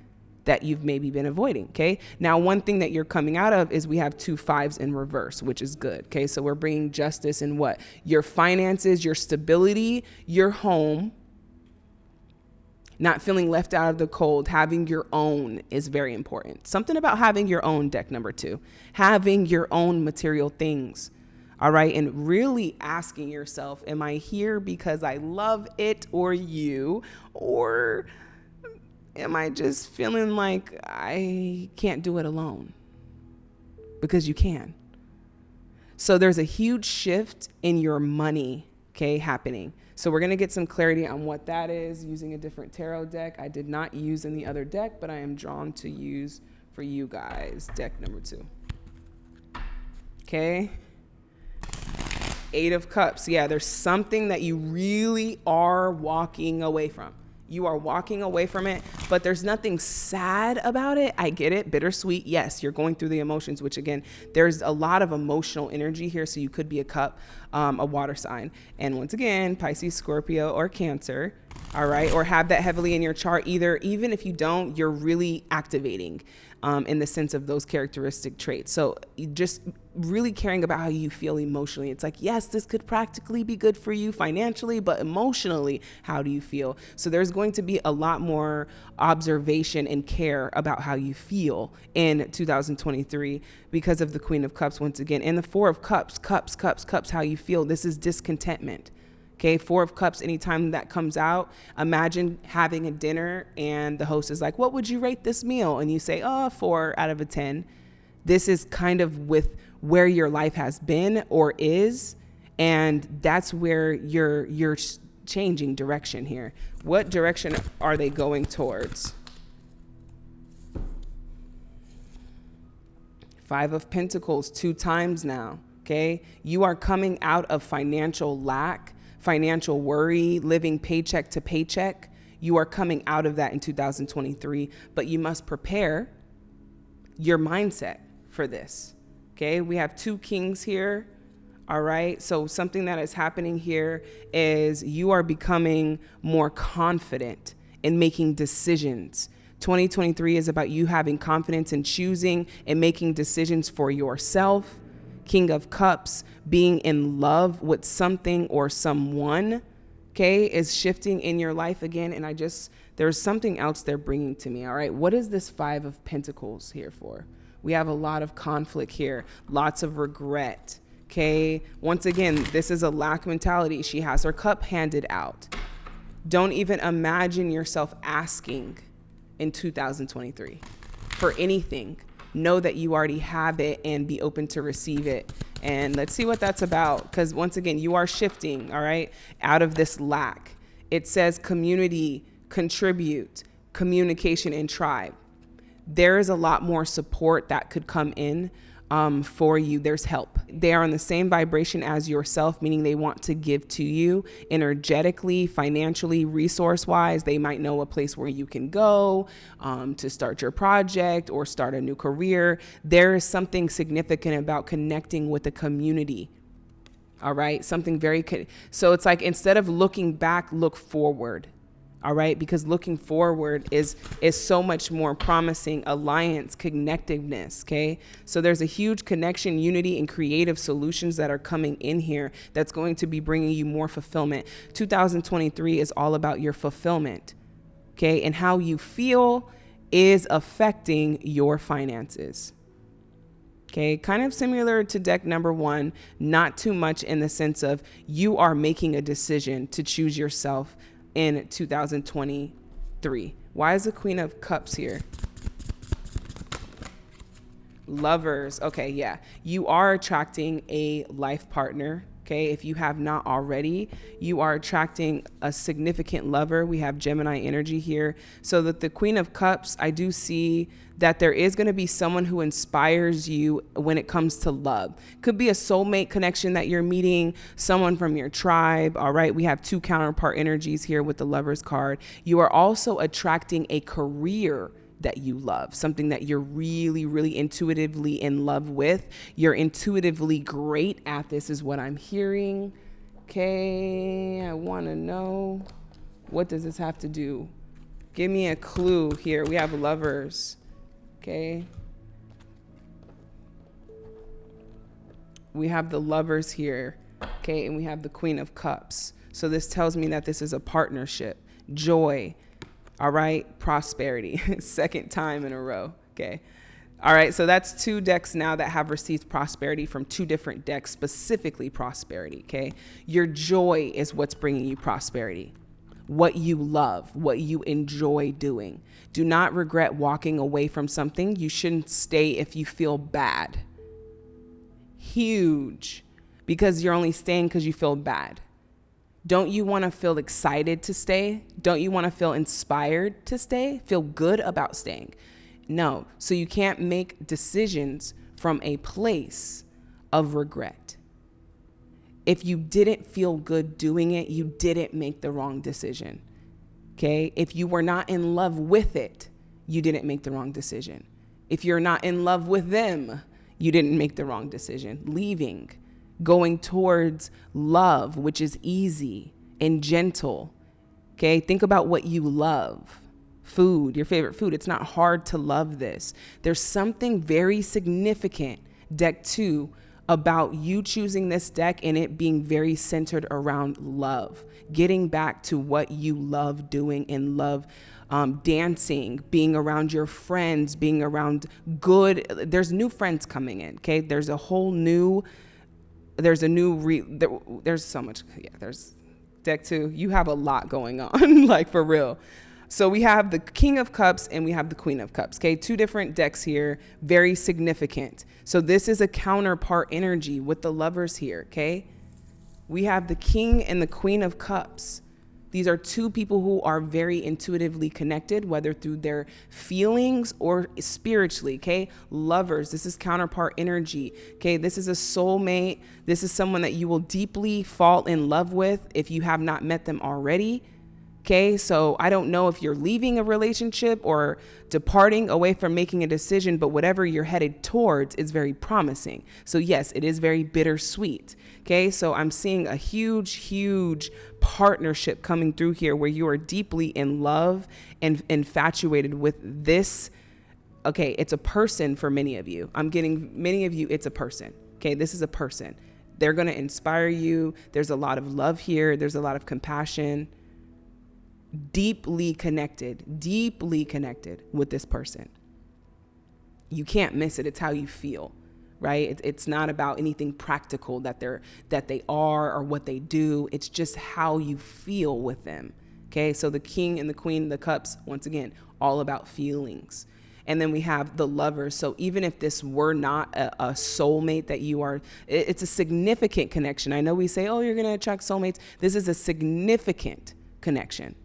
that you've maybe been avoiding. Okay. Now, one thing that you're coming out of is we have two fives in reverse, which is good. Okay. So we're bringing justice in what? Your finances, your stability, your home. Not feeling left out of the cold, having your own is very important. Something about having your own deck number two, having your own material things. All right. And really asking yourself, am I here because I love it or you? Or am I just feeling like I can't do it alone? Because you can. So there's a huge shift in your money, okay, happening. So we're going to get some clarity on what that is using a different tarot deck. I did not use in the other deck, but I am drawn to use for you guys deck number two. Okay. Eight of Cups. Yeah, there's something that you really are walking away from you are walking away from it, but there's nothing sad about it. I get it. Bittersweet. Yes, you're going through the emotions, which again, there's a lot of emotional energy here. So you could be a cup, um, a water sign. And once again, Pisces, Scorpio, or Cancer. All right. Or have that heavily in your chart. Either, even if you don't, you're really activating um, in the sense of those characteristic traits. So just really caring about how you feel emotionally. It's like, yes, this could practically be good for you financially, but emotionally, how do you feel? So there's going to be a lot more observation and care about how you feel in 2023 because of the Queen of Cups once again. And the Four of Cups, cups, cups, cups, how you feel. This is discontentment. Okay, Four of Cups, anytime that comes out, imagine having a dinner and the host is like, What would you rate this meal? And you say, Oh, four out of a 10. This is kind of with where your life has been or is. And that's where you're, you're changing direction here. What direction are they going towards? Five of Pentacles, two times now. Okay. You are coming out of financial lack financial worry, living paycheck to paycheck. You are coming out of that in 2023, but you must prepare your mindset for this. Okay, we have two kings here. All right, so something that is happening here is you are becoming more confident in making decisions. 2023 is about you having confidence in choosing and making decisions for yourself King of Cups, being in love with something or someone, okay, is shifting in your life again. And I just, there's something else they're bringing to me. All right. What is this Five of Pentacles here for? We have a lot of conflict here, lots of regret. Okay. Once again, this is a lack mentality. She has her cup handed out. Don't even imagine yourself asking in 2023 for anything know that you already have it and be open to receive it. And let's see what that's about. Because once again, you are shifting, all right, out of this lack. It says community, contribute, communication, and tribe. There is a lot more support that could come in um, for you. There's help. They are on the same vibration as yourself, meaning they want to give to you energetically, financially, resource wise. They might know a place where you can go um, to start your project or start a new career. There is something significant about connecting with a community. All right, something very so it's like instead of looking back, look forward all right? Because looking forward is is so much more promising alliance connectiveness okay? So there's a huge connection unity and creative solutions that are coming in here that's going to be bringing you more fulfillment. 2023 is all about your fulfillment okay? And how you feel is affecting your finances Okay, kind of similar to deck number one, not too much in the sense of you are making a decision to choose yourself in 2023. Why is the Queen of Cups here? Lovers. Okay, yeah. You are attracting a life partner. Okay, if you have not already, you are attracting a significant lover. We have Gemini energy here. So that the Queen of Cups, I do see that there is going to be someone who inspires you when it comes to love. Could be a soulmate connection that you're meeting, someone from your tribe. All right, we have two counterpart energies here with the Lovers card. You are also attracting a career that you love, something that you're really, really intuitively in love with. You're intuitively great at this, is what I'm hearing. Okay, I want to know what does this have to do? Give me a clue here. We have lovers. Okay. We have the lovers here. Okay. And we have the Queen of Cups. So this tells me that this is a partnership, joy, All right, prosperity, <laughs> second time in a row. Okay. All right, so that's two decks now that have received prosperity from two different decks, specifically prosperity. Okay. Your joy is what's bringing you prosperity, what you love, what you enjoy doing. Do not regret walking away from something. You shouldn't stay if you feel bad. Huge, because you're only staying because you feel bad. Don't you want to feel excited to stay? Don't you want to feel inspired to stay? Feel good about staying? No. So you can't make decisions from a place of regret. If you didn't feel good doing it, you didn't make the wrong decision. Okay? If you were not in love with it, you didn't make the wrong decision. If you're not in love with them, you didn't make the wrong decision. Leaving going towards love, which is easy and gentle. Okay, think about what you love. Food, your favorite food. It's not hard to love this. There's something very significant, deck two, about you choosing this deck and it being very centered around love. Getting back to what you love doing and love um, dancing, being around your friends, being around good. There's new friends coming in, okay? There's a whole new there's a new re there, there's so much yeah there's deck two. You have a lot going on <laughs> like for real. So we have the king of cups and we have the queen of cups okay? Two different decks here very significant. So this is a counterpart energy with the lovers here okay? We have the king and the queen of cups these are two people who are very intuitively connected, whether through their feelings or spiritually. Okay. Lovers. This is counterpart energy. Okay. This is a soulmate. This is someone that you will deeply fall in love with if you have not met them already. Okay, so I don't know if you're leaving a relationship or departing away from making a decision, but whatever you're headed towards is very promising. So, yes, it is very bittersweet. Okay, so I'm seeing a huge, huge partnership coming through here where you are deeply in love and infatuated with this. Okay, it's a person for many of you. I'm getting many of you, it's a person. Okay, this is a person. They're to inspire you. There's a lot of love here, there's a lot of compassion deeply connected, deeply connected with this person. You can't miss it. It's how you feel, right? It, it's not about anything practical that they're that they are or what they do. It's just how you feel with them. Okay, so the king and the queen, the cups, once again, all about feelings. And then we have the lovers. So even if this were not a, a soulmate that you are, it, it's a significant connection. I know we say, oh, you're going to attract soulmates. This is a significant connection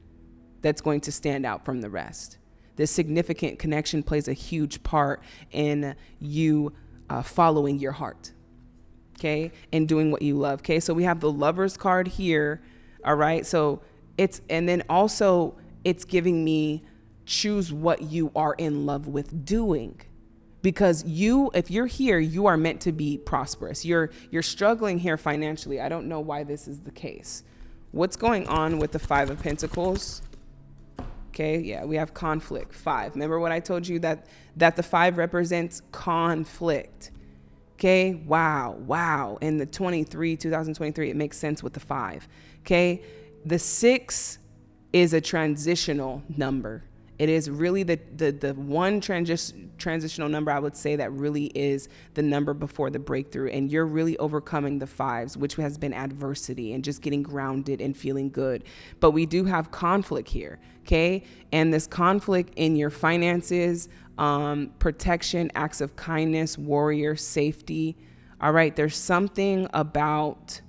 that's going to stand out from the rest. This significant connection plays a huge part in you uh, following your heart, okay, and doing what you love, okay. So we have the lovers card here, all right. So it's and then also it's giving me choose what you are in love with doing because you if you're here you are meant to be prosperous you're you're struggling here financially i don't know why this is the case what's going on with the five of pentacles Okay, yeah, we have conflict. Five. Remember what I told you that that the five represents conflict. Okay, wow, wow. In the 23, 2023, it makes sense with the five. Okay, the six is a transitional number. It is really the, the, the one transi- transitional number I would say that really is the number before the breakthrough. And you're really overcoming the fives, which has been adversity and just getting grounded and feeling good. But we do have conflict here, okay? And this conflict in your finances, um, protection, acts of kindness, warrior, safety. All right, there's something about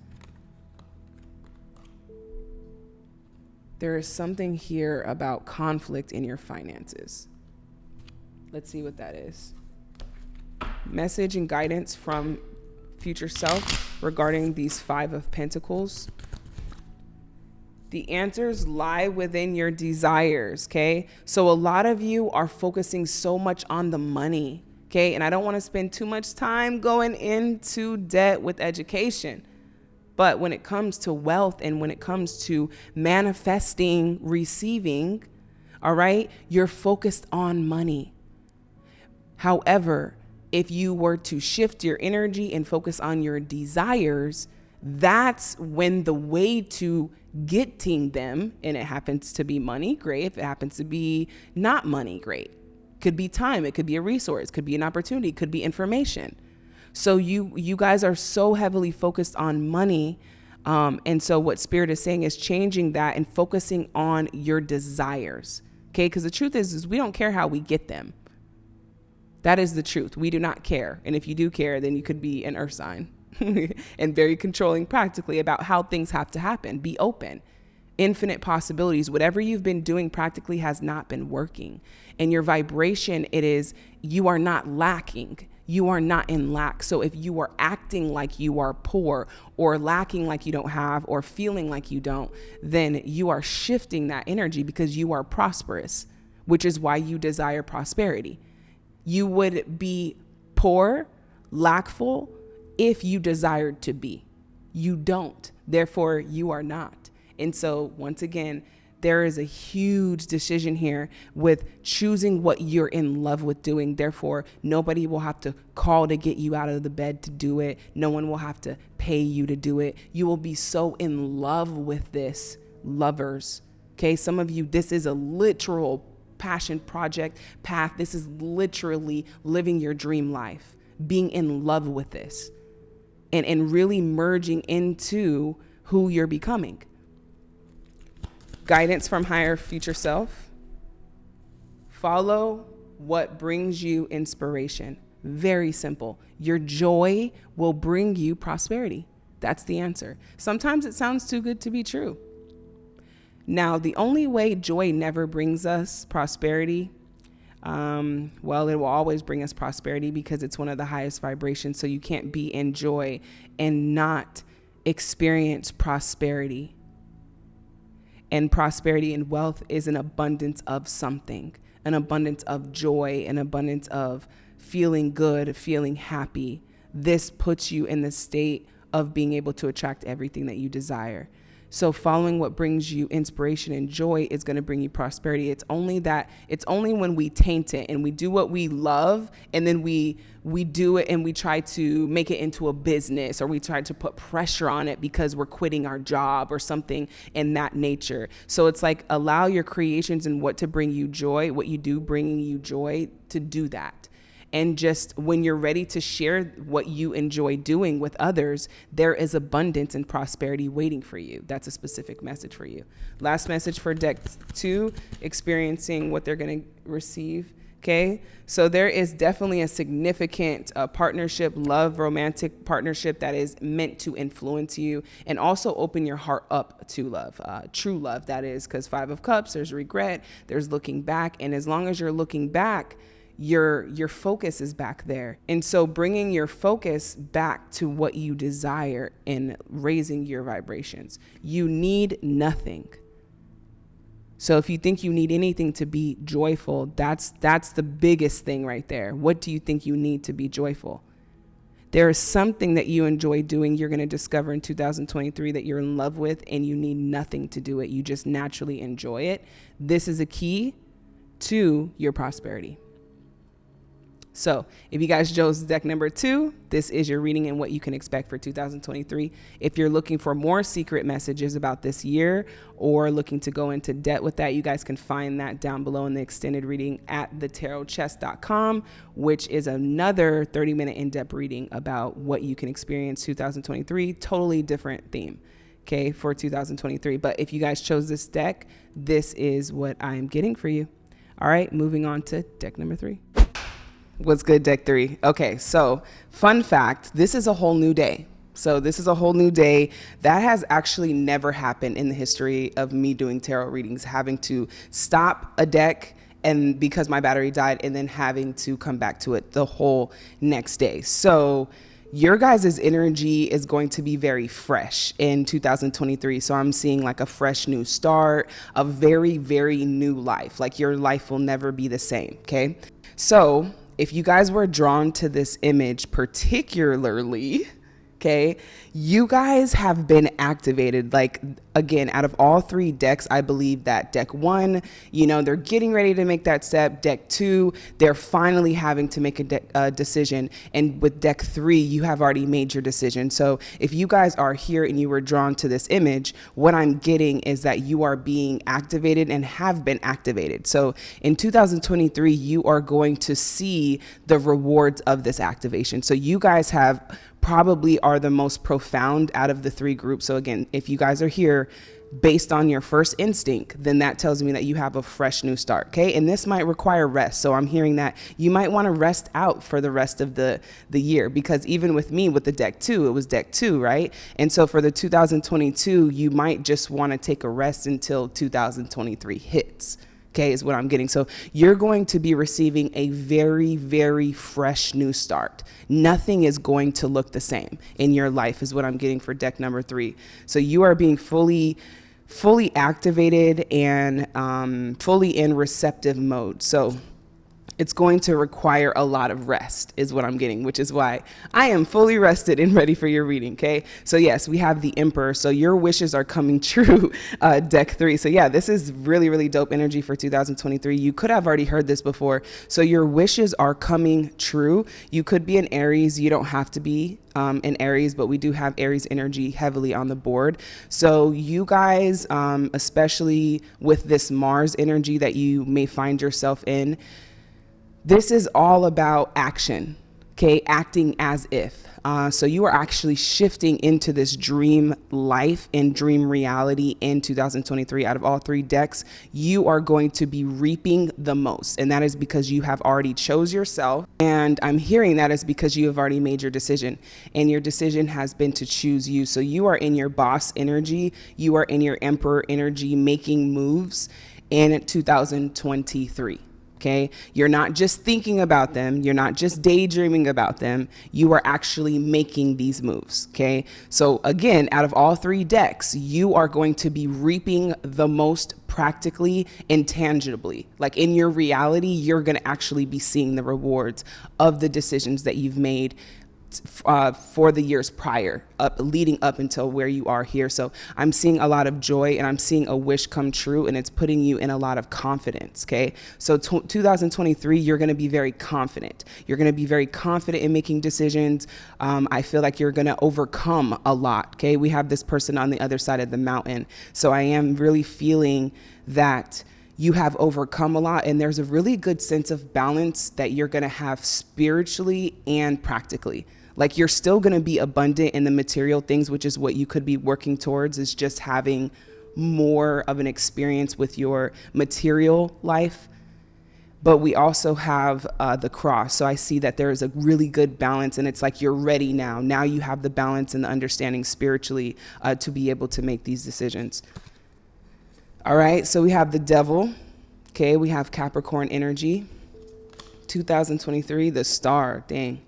there is something here about conflict in your finances. Let's see what that is. Message and guidance from future self regarding these five of pentacles. The answers lie within your desires, okay? So a lot of you are focusing so much on the money, okay? And I don't want to spend too much time going into debt with education. But when it comes to wealth and when it comes to manifesting, receiving, all right, you're focused on money. However, if you were to shift your energy and focus on your desires, that's when the way to getting them, and it happens to be money, great. If it happens to be not money, great. Could be time, it could be a resource, could be an opportunity, could be information. So you you guys are so heavily focused on money. Um, and so what spirit is saying is changing that and focusing on your desires. Okay, because the truth is, is we don't care how we get them. That is the truth. We do not care. And if you do care, then you could be an earth sign. <laughs> and very controlling practically about how things have to happen. Be open. Infinite possibilities. Whatever you've been doing practically has not been working. And your vibration, it is you are not lacking. You are not in lack. So if you are acting like you are poor or lacking like you don't have or feeling like you don't, then you are shifting that energy because you are prosperous, which is why you desire prosperity. You would be poor, lackful, if you desired to be. You don't. Therefore, you are not. And so, once again, there is a huge decision here with choosing what you're in love with doing. Therefore, nobody will have to call to get you out of the bed to do it. No one will have to pay you to do it. You will be so in love with this, lovers. Okay, some of you, this is a literal passion project path. This is literally living your dream life, being in love with this and, and really merging into who you're becoming. Guidance from higher future self. Follow what brings you inspiration. Very simple. Your joy will bring you prosperity. That's the answer. Sometimes it sounds too good to be true. Now, the only way joy never brings us prosperity um, well, it will always bring us prosperity because it's one of the highest vibrations. So you can't be in joy and not experience prosperity. And prosperity and wealth is an abundance of something, an abundance of joy, an abundance of feeling good, feeling happy. This puts you in the state of being able to attract everything that you desire. So following what brings you inspiration and joy is going to bring you prosperity. It's only that it's only when we taint it and we do what we love and then we we do it and we try to make it into a business or we try to put pressure on it because we're quitting our job or something in that nature. So it's like allow your creations and what to bring you joy, what you do bringing you joy to do that and just when you're ready to share what you enjoy doing with others, there is abundance and prosperity waiting for you. That's a specific message for you. Last message for deck two experiencing what they're going to receive. Okay, so there is definitely a significant uh, partnership, love, romantic partnership that is meant to influence you and also open your heart up to love, uh, true love, that is, because Five of Cups, there's regret, there's looking back. And as long as you're looking back, your your focus is back there. And so bringing your focus back to what you desire and raising your vibrations. You need nothing. So if you think you need anything to be joyful that's that's the biggest thing right there. What do you think you need to be joyful? There is something that you enjoy doing you're going to discover in 2023 that you're in love with and you need nothing to do it. You just naturally enjoy it. This is a key to your prosperity so if you guys chose deck number two, this is your reading and what you can expect for 2023. If you're looking for more secret messages about this year or looking to go into debt with that, you guys can find that down below in the extended reading at thetarotchest.com, which is another 30 minute in-depth reading about what you can experience 2023. Totally different theme okay, for 2023. But if you guys chose this deck, this is what I'm getting for you. All right, moving on to deck number three. What's good, deck three? Okay, so fun fact this is a whole new day. So this is a whole new day. That has actually never happened in the history of me doing tarot readings, having to stop a deck and because my battery died and then having to come back to it the whole next day. So your guys' energy is going to be very fresh in 2023. So I'm seeing like a fresh new start, a very, very new life. Like your life will never be the same. Okay. So if you guys were drawn to this image particularly, Okay. You guys have been activated. Like, again, out of all three decks, I believe that deck one, you know, they're getting ready to make that step. Deck two, they're finally having to make a, de- decision. And with deck three, you have already made your decision. So if you guys are here and you were drawn to this image, what I'm getting is that you are being activated and have been activated. So in 2023, you are going to see the rewards of this activation. So you guys have probably are the most profound out of the three groups. So again, if you guys are here based on your first instinct, then that tells me that you have a fresh new start. Okay. And this might require rest. So I'm hearing that you might want to rest out for the rest of the, the year because even with me with the deck two, it was deck two, right? And so for the 2022, you might just want to take a rest until 2023 hits okay, is what I'm getting. So you're going to be receiving a very, very fresh new start. Nothing is going to look the same in your life, is what I'm getting for deck number three. So you are being fully fully activated and um, fully in receptive mode. So it's going to require a lot of rest is what I'm getting, which is why I am fully rested and ready for your reading. Okay. So yes, we have the emperor. So your wishes are coming <laughs> true, uh, deck three. So yeah, this is really, really dope energy for 2023. You could have already heard this before. So your wishes are coming true. You could be an Aries. You don't have to be um, in Aries, but we do have Aries energy heavily on the board. So you guys, um, especially with this Mars energy that you may find yourself in, this is all about action, okay? Acting as if. Uh, so you are actually shifting into this dream life and dream reality in 2023. Out of all three decks, you are going to be reaping the most. And that is because you have already chose yourself. And I'm hearing that is because you have already made your decision. And your decision has been to choose you. So you are in your boss energy. You are in your emperor energy making moves in 2023 okay? You're not just thinking about them, you're not just daydreaming about them, you are actually making these moves, okay? So again, out of all three decks, you are going to be reaping the most practically and tangibly. Like in your reality, you're to actually be seeing the rewards of the decisions that you've made uh, for the years prior, up leading up until where you are here. So I'm seeing a lot of joy and I'm seeing a wish come true, and it's putting you in a lot of confidence. Okay, so 2023, you're going to be very confident. You're going to be very confident in making decisions. Um, I feel like you're going to overcome a lot. Okay, we have this person on the other side of the mountain, so I am really feeling that you have overcome a lot and there's a really good sense of balance that you're going to have spiritually and practically like you're still going to be abundant in the material things, which is what you could be working towards, is just having more of an experience with your material life. But we also have uh, the cross. So I see that there is a really good balance, and it's like you're ready now. Now you have the balance and the understanding spiritually uh, to be able to make these decisions. All right, so we have the devil. Okay, we have Capricorn energy. 2023, the star. Dang.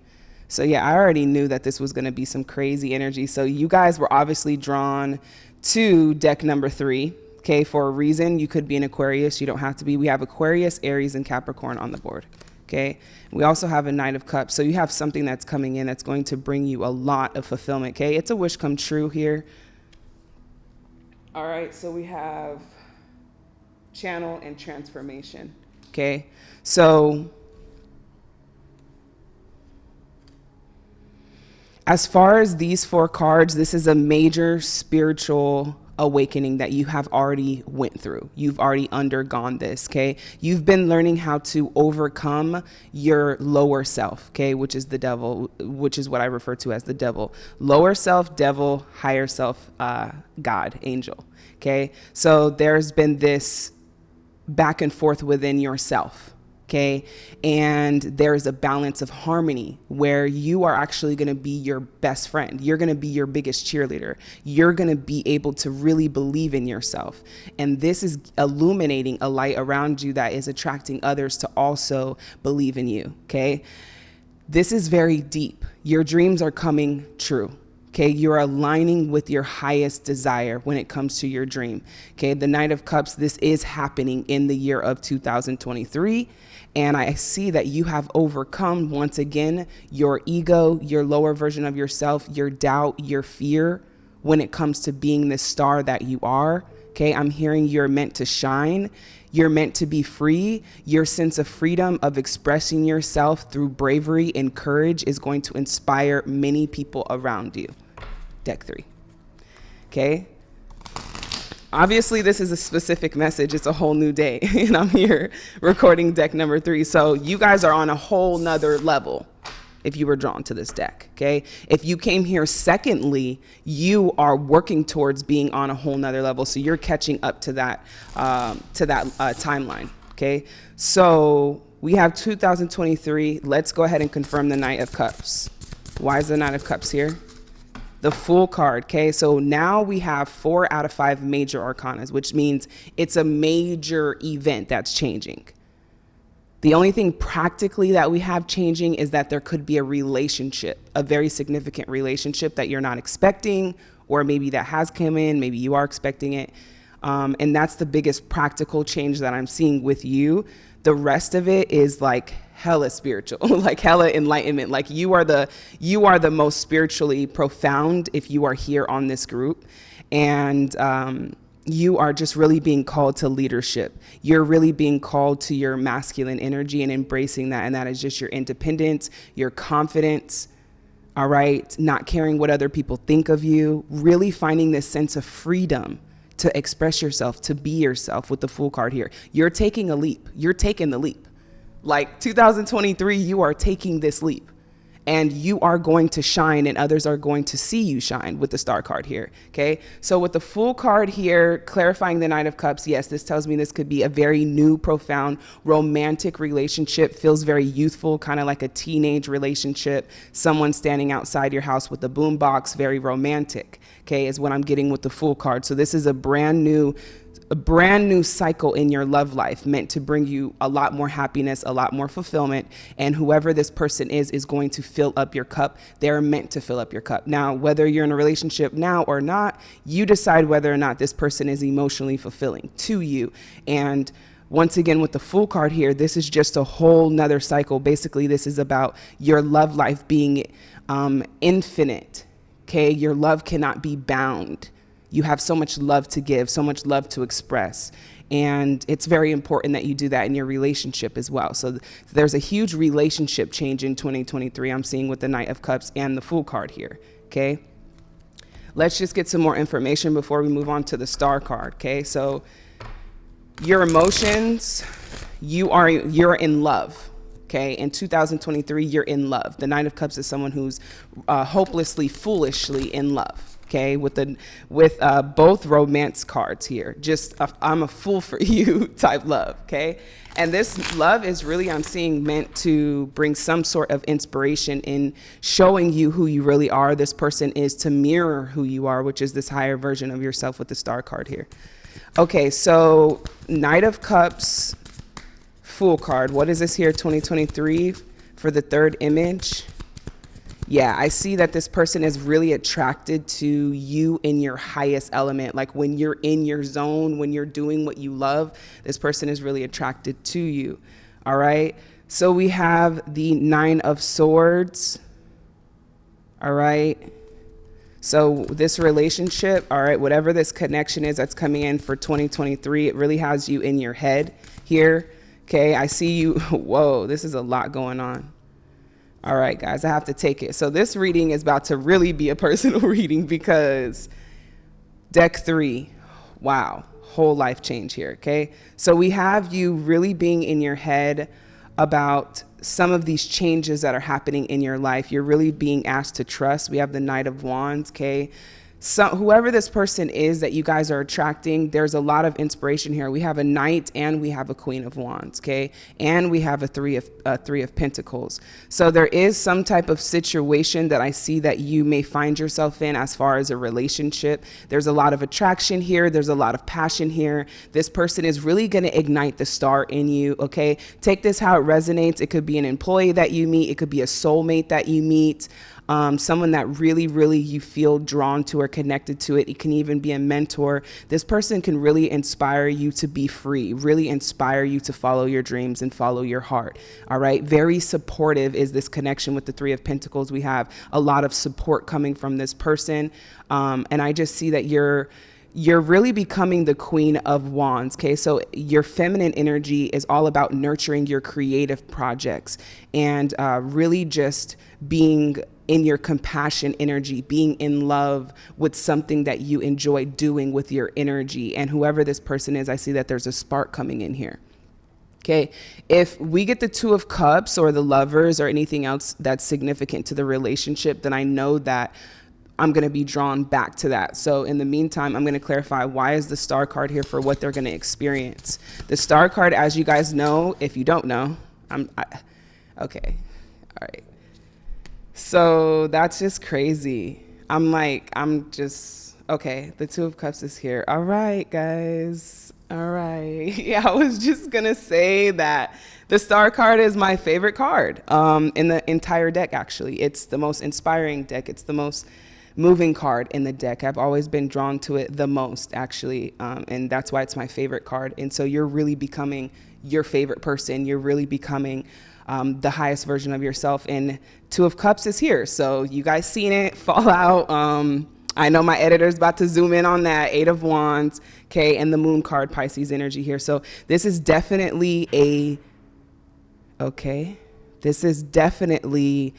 So yeah, I already knew that this was going to be some crazy energy. So you guys were obviously drawn to deck number three. Okay, for a reason, you could be an Aquarius. You don't have to be. We have Aquarius, Aries, and Capricorn on the board. Okay, we also have a Knight of Cups. So you have something that's coming in that's going to bring you a lot of fulfillment. Okay, it's a wish come true here. All right, so we have channel and transformation. Okay, so As far as these four cards, this is a major spiritual awakening that you have already went through. You've already undergone this, okay? You've been learning how to overcome your lower self, okay, which is the devil, which is what I refer to as the devil. Lower self, devil, higher self, uh, God, angel, okay? So there's been this back and forth within yourself, okay? And there's a balance of harmony where you are actually gonna be your best friend. You're gonna be your biggest cheerleader. You're gonna be able to really believe in yourself. And this is illuminating a light around you that is attracting others to also believe in you, okay? This is very deep. Your dreams are coming true Okay, you're aligning with your highest desire when it comes to your dream. Okay, the Knight of Cups, this is happening in the year of 2023. And I see that you have overcome once again your ego, your lower version of yourself, your doubt, your fear when it comes to being the star that you are. Okay, I'm hearing you're meant to shine. You're meant to be free. Your sense of freedom of expressing yourself through bravery and courage is going to inspire many people around you. Deck three. Okay. Obviously, this is a specific message. It's a whole new day. <laughs> and I'm here recording deck number three. So you guys are on a whole nother level if you were drawn to this deck, okay? If you came here secondly, you are working towards being on a whole nother level. So you're catching up to that, um, to that uh, timeline, okay? So we have 2023. Let's go ahead and confirm the Knight of Cups. Why is the Knight of Cups here? The Fool card, okay? So now we have four out of five major arcanas, which means it's a major event that's changing. The only thing practically that we have changing is that there could be a relationship, a very significant relationship that you're not expecting, or maybe that has come in, maybe you are expecting it. Um, and that's the biggest practical change that I'm seeing with you. The rest of it is like hella spiritual, <laughs> like hella enlightenment. Like you are the you are the most spiritually profound if you are here on this group. And um, you are just really being called to leadership. You're really being called to your masculine energy and embracing that. And that is just your independence, your confidence, all right, not caring what other people think of you, really finding this sense of freedom to express yourself, to be yourself with the Fool card here. You're taking a leap. You're taking the leap. Like 2023, you are taking this leap and you are going to shine and others are going to see you shine with the star card here. Okay. So with the Fool card here, clarifying the Knight of Cups, yes, this tells me this could be a very new, profound, romantic relationship. Feels very youthful, kind of like a teenage relationship. Someone standing outside your house with a boombox, very romantic. Okay, is what I'm getting with the Fool card. So this is a brand new a brand new cycle in your love life meant to bring you a lot more happiness, a lot more fulfillment. And whoever this person is, is going to fill up your cup. They're meant to fill up your cup. Now, whether you're in a relationship now or not, you decide whether or not this person is emotionally fulfilling to you. And once again, with the Fool card here, this is just a whole nother cycle. Basically, this is about your love life being um, infinite. Okay, your love cannot be bound you have so much love to give, so much love to express. And it's very important that you do that in your relationship as well. So th there's a huge relationship change in 2023 I'm seeing with the Knight of Cups and the Fool card here, okay? Let's just get some more information before we move on to the Star card, okay? So your emotions, you are, you're in love, okay? In 2023, you're in love. The Nine of Cups is someone who's uh, hopelessly, foolishly in love okay, with the with uh, both romance cards here. Just I'm a fool for <laughs> you type love, okay? And this love is really, I'm seeing, meant to bring some sort of inspiration in showing you who you really are. This person is to mirror who you are, which is this higher version of yourself with the star card here. Okay, so Knight of Cups, Fool card. What is this here, 2023 for the third image? Yeah, I see that this person is really attracted to you in your highest element. Like when you're in your zone, when you're doing what you love, this person is really attracted to you. All right. So we have the Nine of Swords. All right. So this relationship, all right, whatever this connection is that's coming in for 2023, it really has you in your head here. Okay. I see you. <laughs> Whoa, this is a lot going on. All right, guys, I have to take it. So this reading is about to really be a <laughs> personal reading because deck three, wow, whole life change here, okay? So we have you really being in your head about some of these changes that are happening in your life. You're really being asked to trust. We have the Knight of Wands, okay? So whoever this person is that you guys are attracting, there's a lot of inspiration here. We have a knight and we have a queen of wands, okay? And we have a three of uh, three of pentacles. So there is some type of situation that I see that you may find yourself in as far as a relationship. There's a lot of attraction here. There's a lot of passion here. This person is really going to ignite the star in you, okay? Take this how it resonates. It could be an employee that you meet. It could be a soulmate that you meet. Um, someone that really, really you feel drawn to or connected to it. It can even be a mentor. This person can really inspire you to be free, really inspire you to follow your dreams and follow your heart. All right. Very supportive is this connection with the Three of Pentacles. We have a lot of support coming from this person. Um, and I just see that you're you're really becoming the queen of wands okay so your feminine energy is all about nurturing your creative projects and uh, really just being in your compassion energy being in love with something that you enjoy doing with your energy and whoever this person is i see that there's a spark coming in here Okay, if we get the Two of Cups or the lovers or anything else that's significant to the relationship, then I know that I'm going to be drawn back to that. So in the meantime, I'm going to clarify why is the star card here for what they're going to experience. The star card, as you guys know, if you don't know, I'm I, okay. All right. So that's just crazy. I'm like, I'm just okay. The two of cups is here. All right, guys. All right. <laughs> Yeah, I was just gonna say that the star card is my favorite card um, in the entire deck. Actually, it's the most inspiring deck. It's the most moving card in the deck. I've always been drawn to it the most, actually, um, and that's why it's my favorite card. And so you're really becoming your favorite person. You're really becoming um, the highest version of yourself. And Two of Cups is here, so you guys seen it <laughs> Fallout. Um, I know my editor's about to zoom in on that. Eight of Wands, okay, and the Moon card, Pisces energy here. So this is definitely a, okay, this is definitely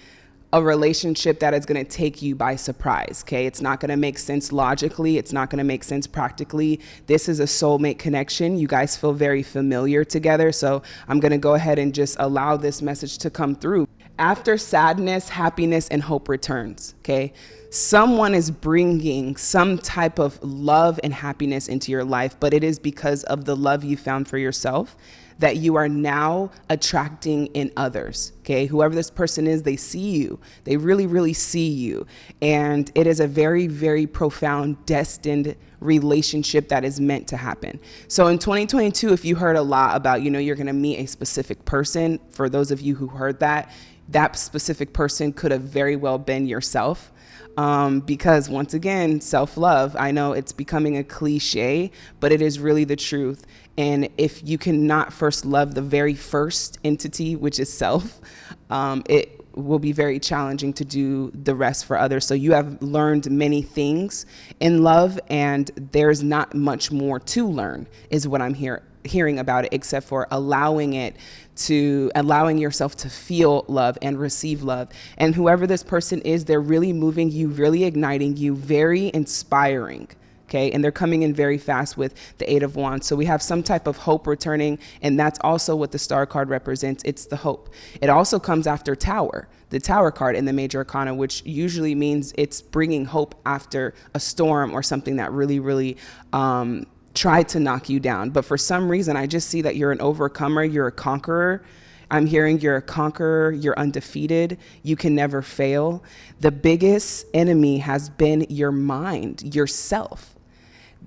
a relationship that is going to take you by surprise. Okay. It's not going to make sense logically. It's not going to make sense practically. This is a soulmate connection. You guys feel very familiar together. So I'm going to go ahead and just allow this message to come through. After sadness, happiness, and hope returns. Okay. Someone is bringing some type of love and happiness into your life, but it is because of the love you found for yourself that you are now attracting in others. Okay. Whoever this person is, they see you. They really, really see you. And it is a very, very profound, destined relationship that is meant to happen. So in 2022, if you heard a lot about, you know, you're going to meet a specific person, for those of you who heard that, that specific person could have very well been yourself. Um, because once again, self love, I know it's becoming a cliche, but it is really the truth. And if you cannot first love the very first entity, which is self, um, it will be very challenging to do the rest for others. So you have learned many things in love, and there's not much more to learn, is what I'm here hearing about it, except for allowing it to allowing yourself to feel love and receive love. And whoever this person is, they're really moving you, really igniting you, very inspiring okay? And they're coming in very fast with the Eight of Wands. So we have some type of hope returning, and that's also what the Star card represents. It's the hope. It also comes after Tower, the Tower card in the Major Arcana, which usually means it's bringing hope after a storm or something that really, really um, tried to knock you down. But for some reason, I just see that you're an overcomer, you're a conqueror. I'm hearing you're a conqueror, you're undefeated, you can never fail. The biggest enemy has been your mind, yourself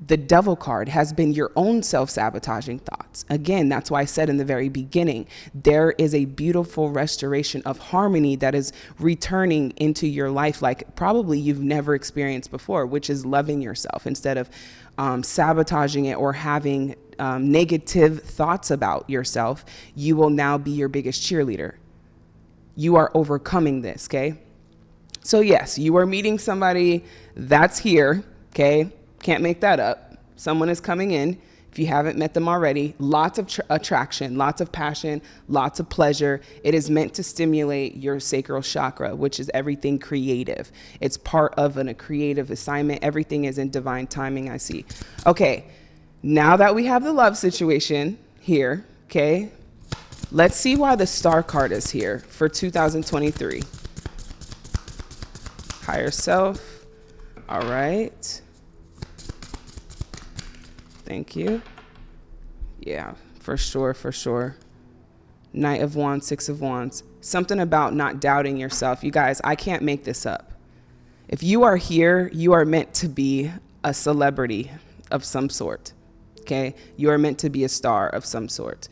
the devil card has been your own self-sabotaging thoughts. Again, that's why I said in the very beginning, there is a beautiful restoration of harmony that is returning into your life like probably you've never experienced before, which is loving yourself instead of um, sabotaging it or having um, negative thoughts about yourself, you will now be your biggest cheerleader. You are overcoming this, okay? So yes, you are meeting somebody that's here, okay? Can't make that up. Someone is coming in. If you haven't met them already, lots of attraction, lots of passion, lots of pleasure. It is meant to stimulate your sacral chakra, which is everything creative. It's part of an, a creative assignment. Everything is in divine timing, I see. Okay, now that we have the love situation here, okay, let's see why the star card is here for 2023. Higher self. All right. Thank you. Yeah, for sure, for sure. Knight of Wands, Six of Wands. Something about not doubting yourself. You guys, I can't make this up. If you are here, you are meant to be a celebrity of some sort. Okay? You are meant to be a star of some sort.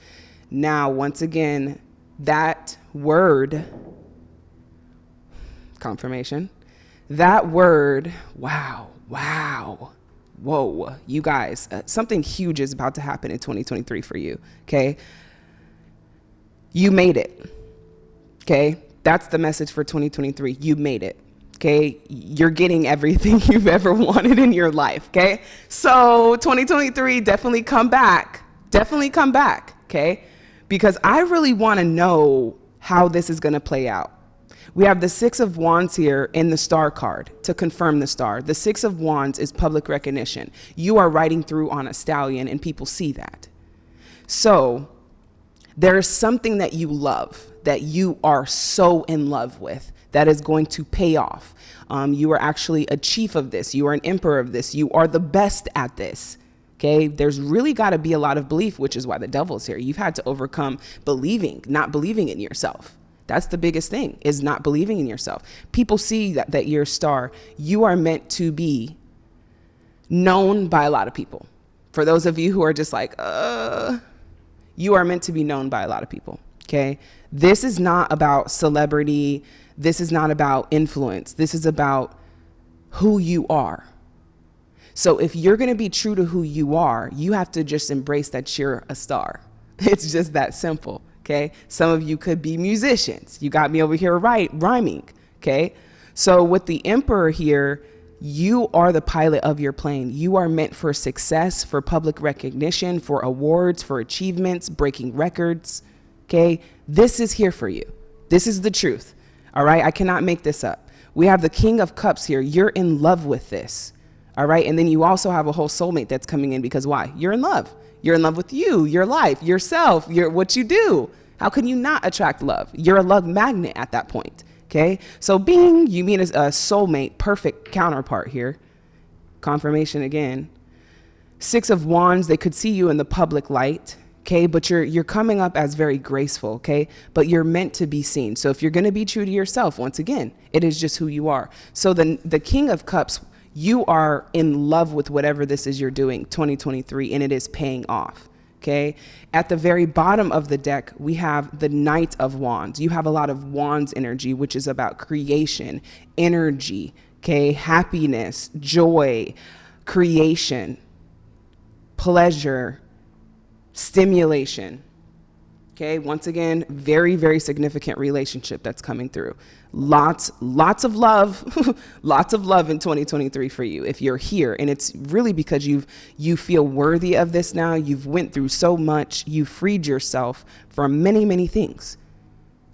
Now, once again, that word, confirmation, That word, wow, wow, whoa, you guys, uh, something huge is about to happen in 2023 for you, okay? You made it, okay? That's the message for 2023. You made it. Okay, you're getting everything <laughs> you've ever wanted in your life. Okay, so 2023, definitely come back. Definitely come back. Okay, because I really want to know how this is going to play out. We have the Six of Wands here in the star card to confirm the star. The Six of Wands is public recognition. You are riding through on a stallion and people see that. So there is something that you love, that you are so in love with, that is going to pay off. Um, you are actually a chief of this. You are an emperor of this. You are the best at this. Okay, there's really got to be a lot of belief, which is why the devil's here. You've had to overcome believing, not believing in yourself. That's the biggest thing is not believing in yourself. People see that, that you're a star. You are meant to be known by a lot of people. For those of you who are just like, uh, you are meant to be known by a lot of people. Okay. This is not about celebrity. This is not about influence. This is about who you are. So if you're going to be true to who you are, you have to just embrace that you're a star. <laughs> It's just that simple. Okay. Some of you could be musicians. You got me over here right rhyming. Okay. So with the emperor here, you are the pilot of your plane. You are meant for success, for public recognition, for awards, for achievements, breaking records. Okay. This is here for you. This is the truth. All right. I cannot make this up. We have the king of cups here. You're in love with this. All right. And then you also have a whole soulmate that's coming in because why? You're in love. You're in love with you, your life, yourself, your, what you do. How can you not attract love? You're a love magnet at that point. Okay. So being, you mean a soulmate, perfect counterpart here. Confirmation again. Six of Wands, they could see you in the public light. Okay, but you're you're coming up as very graceful, okay? But you're meant to be seen. So if you're going to be true to yourself, once again, it is just who you are. So the the King of Cups you are in love with whatever this is you're doing 2023 and it is paying off okay? At the very bottom of the deck we have the knight of wands. You have a lot of wands energy which is about creation energy okay? Happiness joy creation pleasure stimulation Okay, once again, very, very significant relationship that's coming through. Lots, lots of love, <laughs> lots of love in 2023 for you if you're here. And it's really because you've you feel worthy of this now. You've went through so much, You've freed yourself from many, many things.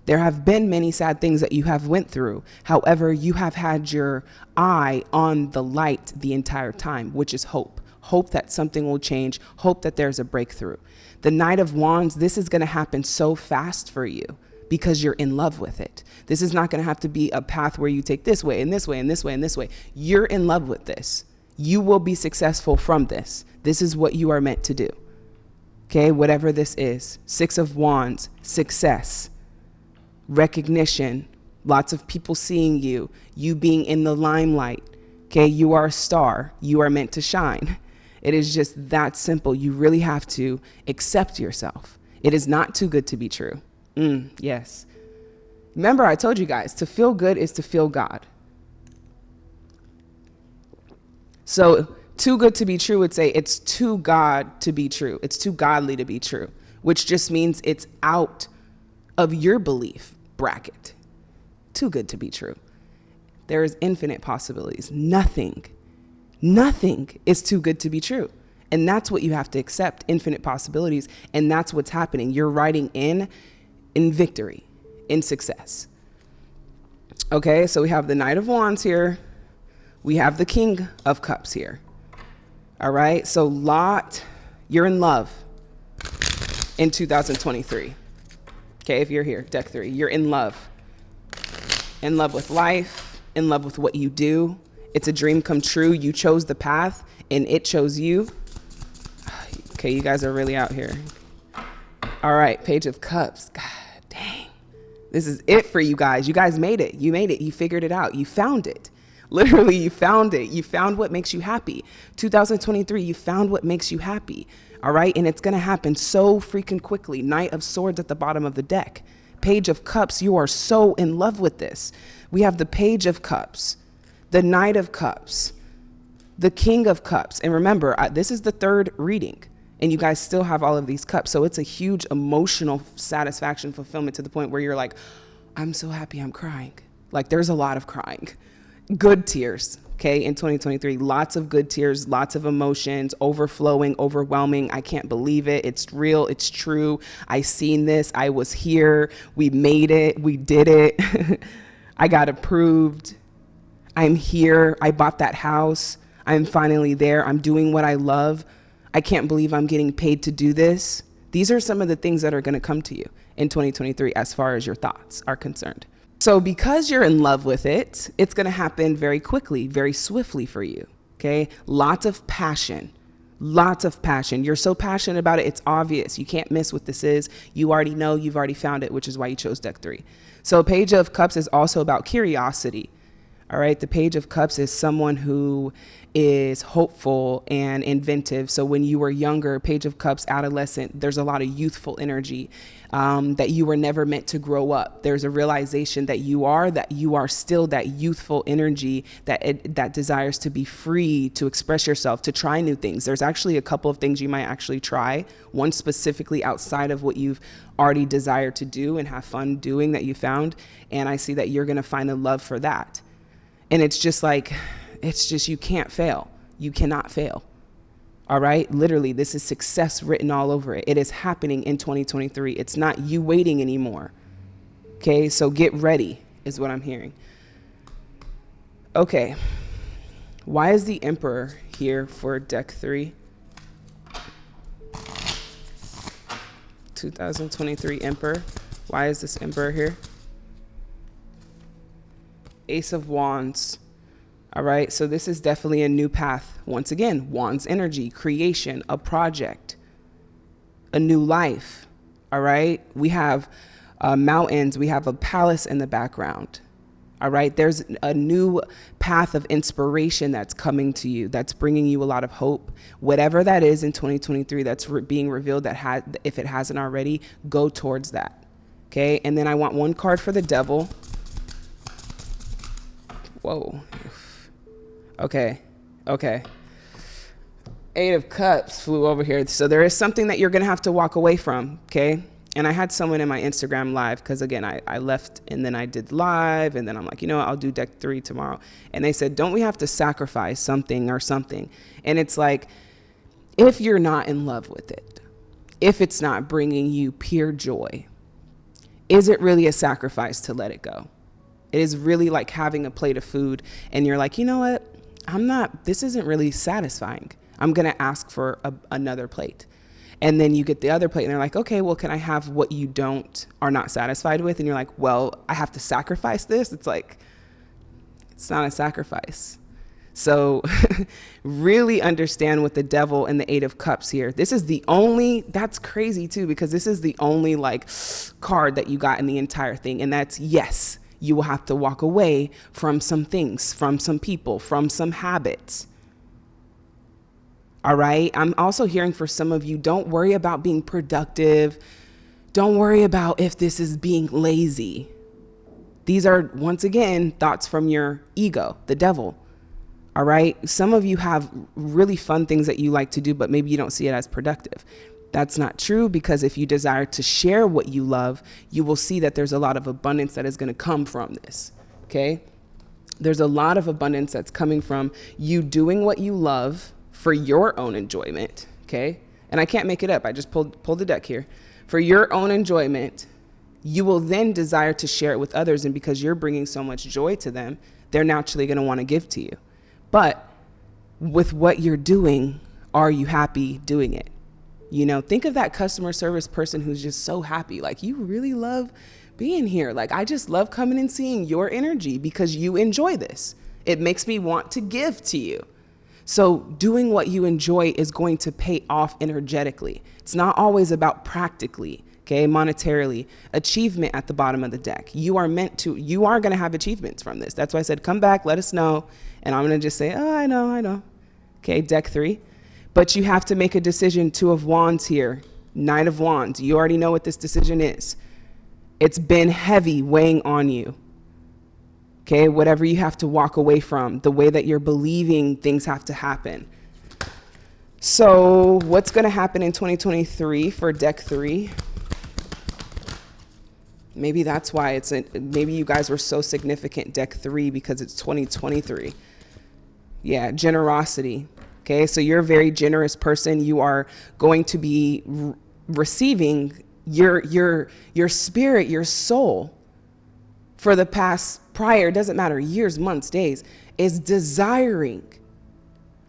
There have been many sad things that you have went through. However, you have had your eye on the light the entire time, which is hope. Hope that something will change, hope that there's a breakthrough. The Knight of Wands, this is going to happen so fast for you because you're in love with it. This is not going to have to be a path where you take this way and this way and this way and this way. You're in love with this. You will be successful from this. This is what you are meant to do. Okay, whatever this is. Six of Wands, success, recognition, lots of people seeing you, you being in the limelight. Okay, you are a star. You are meant to shine. It is just that simple. You really have to accept yourself. It is not too good to be true. Mm, yes. Remember, I told you guys to feel good is to feel God. So, too good to be true would say it's too God to be true. It's too godly to be true, which just means it's out of your belief bracket. Too good to be true. There is infinite possibilities. Nothing Nothing is too good to be true. And that's what you have to accept infinite possibilities. And that's what's happening. You're writing in in victory, in success. Okay, so we have the Knight of Wands here. We have the King of Cups here. All right, so Lot, you're in love in 2023. Okay, if you're here, deck three, you're in love. In love with life, in love with what you do, it's a dream come true. You chose the path and it chose you. Okay, you guys are really out here. All right, Page of Cups. God dang. This is it for you guys. You guys made it. You made it. You figured it out. You found it. <laughs> Literally, you found it. You found what makes you happy. 2023, you found what makes you happy. All right, and it's going to happen so freaking quickly. Knight of Swords at the bottom of the deck. Page of Cups, you are so in love with this. We have the Page of Cups the Knight of Cups, the King of Cups. And remember, I, this is the third reading, and you guys still have all of these cups. So it's a huge emotional satisfaction, fulfillment to the point where you're like, I'm so happy I'm crying. Like, there's a lot of crying, good tears. Okay, in 2023, lots of good tears, lots of emotions, overflowing, overwhelming. I can't believe it. It's real, it's true. I seen this. I was here. We made it. We did it. <laughs> I got approved. I'm here. I bought that house. I'm finally there. I'm doing what I love. I can't believe I'm getting paid to do this. These are some of the things that are going to come to you in 2023 as far as your thoughts are concerned. So, because you're in love with it, it's going to happen very quickly, very swiftly for you. Okay. Lots of passion. Lots of passion. You're so passionate about it, it's obvious. You can't miss what this is. You already know, you've already found it, which is why you chose deck three. So, Page of Cups is also about curiosity. All right, the Page of Cups is someone who is hopeful and inventive. So when you were younger, Page of Cups, adolescent, there's a lot of youthful energy um, that you were never meant to grow up. There's a realization that you are that you are still that youthful energy that it, that desires to be free, to express yourself, to try new things. There's actually a couple of things you might actually try. One specifically outside of what you've already desired to do and have fun doing that you found, and I see that you're going to find a love for that. And it's just like, it's just, you can't fail. You cannot fail. All right. Literally, this is success written all over it. It is happening in 2023. It's not you waiting anymore. Okay. So get ready, is what I'm hearing. Okay. Why is the Emperor here for deck three? 2023 Emperor. Why is this Emperor here? Ace of Wands. All right, so this is definitely a new path. Once again, Wands energy, creation, a project, a new life. All right, we have uh, mountains, we have a palace in the background. All right, there's a new path of inspiration that's coming to you, that's bringing you a lot of hope. Whatever that is in 2023 that's re being revealed, that had, if it hasn't already, go towards that. Okay, and then I want one card for the devil. Whoa. Okay. Okay. Eight of Cups flew over here. So there is something that you're going to have to walk away from. Okay. And I had someone in my Instagram live because, again, I, I left and then I did live. And then I'm like, you know what? I'll do deck three tomorrow. And they said, don't we have to sacrifice something or something? And it's like, if you're not in love with it, if it's not bringing you pure joy, is it really a sacrifice to let it go? It is really like having a plate of food and you're like, you know what? I'm not, this isn't really satisfying. I'm going to ask for a, another plate. And then you get the other plate and they're like, okay, well, can I have what you don't, are not satisfied with? And you're like, well, I have to sacrifice this. It's like, it's not a sacrifice. So <laughs> really understand what the devil and the eight of cups here. This is the only, that's crazy too, because this is the only like card that you got in the entire thing. And that's yes, you will have to walk away from some things, from some people, from some habits. All right. I'm also hearing for some of you, don't worry about being productive. Don't worry about if this is being lazy. These are, once again, thoughts from your ego, the devil. All right. Some of you have really fun things that you like to do, but maybe you don't see it as productive. That's not true because if you desire to share what you love, you will see that there's a lot of abundance that is going to come from this. Okay. There's a lot of abundance that's coming from you doing what you love for your own enjoyment. Okay. And I can't make it up. I just pulled, pulled the deck here. For your own enjoyment, you will then desire to share it with others. And because you're bringing so much joy to them, they're naturally going to want to give to you. But with what you're doing, are you happy doing it? You know, think of that customer service person who's just so happy. Like, you really love being here. Like, I just love coming and seeing your energy because you enjoy this. It makes me want to give to you. So, doing what you enjoy is going to pay off energetically. It's not always about practically, okay, monetarily. Achievement at the bottom of the deck. You are meant to, you are going to have achievements from this. That's why I said, come back, let us know. And I'm going to just say, oh, I know, I know. Okay, deck three. But you have to make a decision, two of wands here, nine of wands. You already know what this decision is. It's been heavy weighing on you. Okay, whatever you have to walk away from, the way that you're believing things have to happen. So, what's going to happen in 2023 for deck three? Maybe that's why it's a, maybe you guys were so significant deck three because it's 2023. Yeah, generosity. Okay, so you're a very generous person. You are going to be re receiving your your your spirit, your soul for the past prior, doesn't matter, years, months, days, is desiring,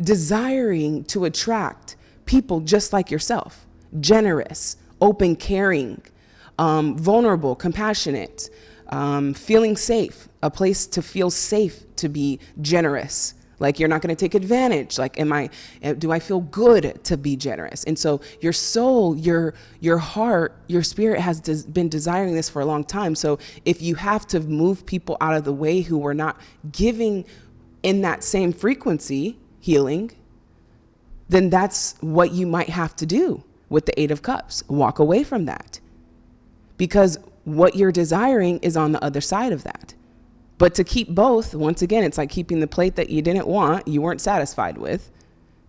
desiring to attract people just like yourself, generous, open, caring, um, vulnerable, compassionate, um, feeling safe, a place to feel safe to be generous. Like you're not going to take advantage. Like, am I? Eh, do I feel good to be generous? And so your soul, your your heart, your spirit has des been desiring this for a long time. So if you have to move people out of the way who were not giving in that same frequency healing, then that's what you might have to do with the Eight of Cups. Walk away from that because what you're desiring is on the other side of that. But to keep both, once again, it's like keeping the plate that you didn't want, you weren't satisfied with.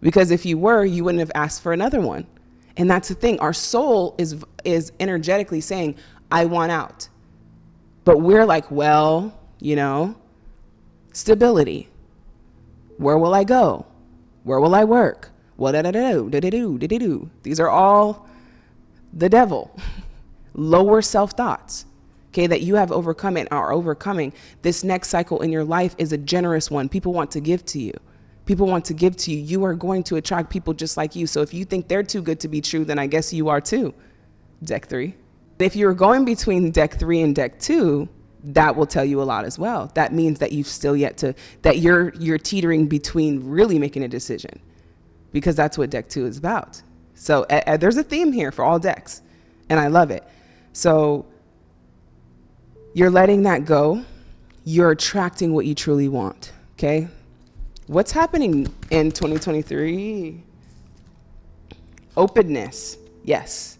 Because if you were, you wouldn't have asked for another one. And that's the thing. Our soul is is energetically saying, I want out. But we're like, well, you know, stability. Where will I go? Where will I work? What da da da da da do da do. These are all the devil. <laughs> lower self thoughts, okay, that you have overcome and are overcoming, this next cycle in your life is a generous one. People want to give to you. People want to give to you. You are going to attract people just like you. So if you think they're too good to be true, then I guess you are too. Deck three. If you're going between deck three and deck two, that will tell you a lot as well. That means that you've still yet to, that you're, you're teetering between really making a decision because that's what deck two is about. So uh, there's a theme here for all decks and I love it. So you're letting that go. You're attracting what you truly want. Okay. What's happening in 2023? Openness. Yes.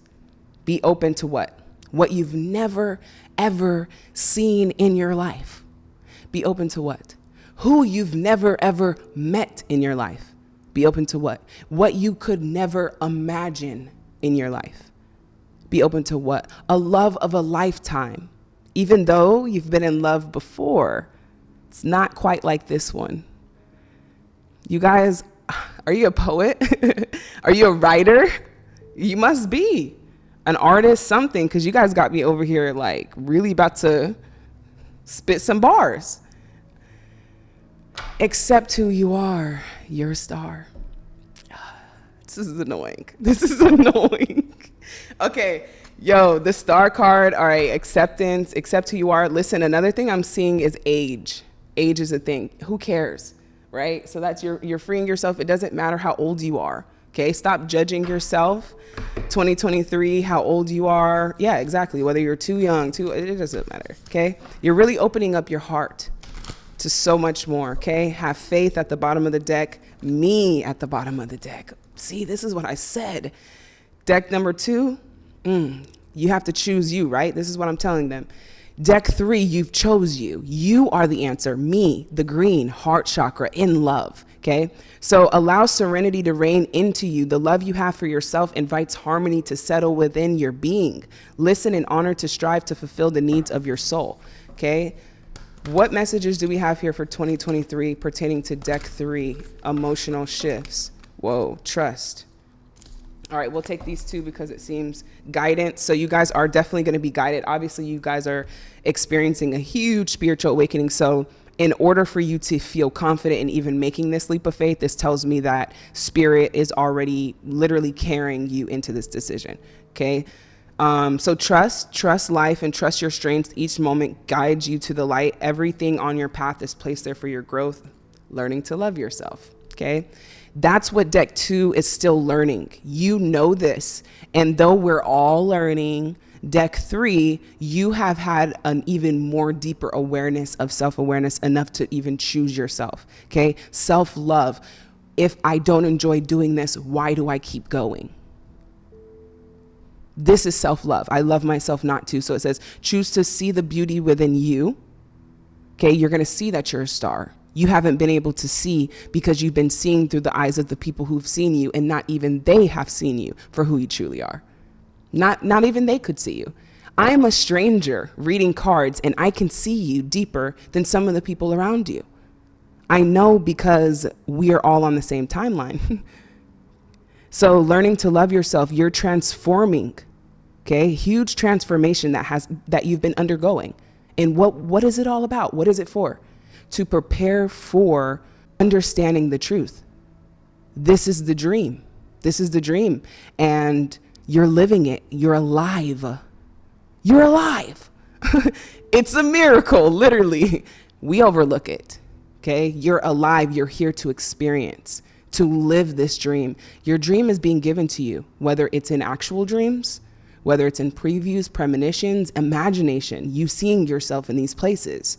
Be open to what? What you've never, ever seen in your life. Be open to what? Who you've never, ever met in your life. Be open to what? What you could never imagine in your life be open to what? A love of a lifetime. Even though you've been in love before, it's not quite like this one. You guys, <sighs> are you a poet? <laughs> are you a writer? You must be an artist, something, because you guys got me over here like really about to spit some bars. Accept who you are. You're a star. <sighs> This is annoying. <laughs> This is annoying. <laughs> okay, yo, the star card, all right, acceptance, accept who you are. Listen, another thing I'm seeing is age. Age is a thing. Who cares, right? So that's your, you're freeing yourself. It doesn't matter how old you are. Okay, stop judging yourself. 2023, how old you are. Yeah, exactly. Whether you're too young, too, it doesn't matter. Okay, you're really opening up your heart to so much more. Okay, have faith at the bottom of the deck, me at the bottom of the deck. See, this is what I said. Deck number two, mm, you have to choose you, right? This is what I'm telling them. Deck three, you've chose you. You are the answer. Me, the green, heart chakra, in love. Okay? So allow serenity to reign into you. The love you have for yourself invites harmony to settle within your being. Listen and honor to strive to fulfill the needs of your soul. Okay? What messages do we have here for 2023 pertaining to deck three, emotional shifts? Whoa, trust. All right, we'll take these two because it seems guidance. So you guys are definitely going to be guided. Obviously, you guys are experiencing a huge spiritual awakening. So in order for you to feel confident in even making this leap of faith, this tells me that spirit is already literally carrying you into this decision. Okay. Um, so trust, trust life and trust your strengths. Each moment guides you to the light. Everything on your path is placed there for your growth, learning to love yourself. Okay. That's what deck two is still learning. You know this. And though we're all learning, deck three, you have had an even more deeper awareness of self-awareness enough to even choose yourself, okay? Self-love. If I don't enjoy doing this, why do I keep going? This is self-love. I love myself not to. So it says, choose to see the beauty within you Okay, you're going to see that you're a star. You haven't been able to see because you've been seeing through the eyes of the people who've seen you, and not even they have seen you for who you truly are. Not, not even they could see you. I'm a stranger reading cards, and I can see you deeper than some of the people around you. I know because we are all on the same timeline. <laughs> so learning to love yourself, you're transforming, okay? Huge transformation that has that you've been undergoing. And what what is it all about? What is it for? To prepare for understanding the truth. This is the dream. This is the dream. And you're living it. You're alive. You're alive. <laughs> it's a miracle, literally. We overlook it okay? You're alive, you're here to experience, to live this dream. Your dream is being given to you, whether it's in actual dreams, whether it's in previews, premonitions, imagination, you seeing yourself in these places.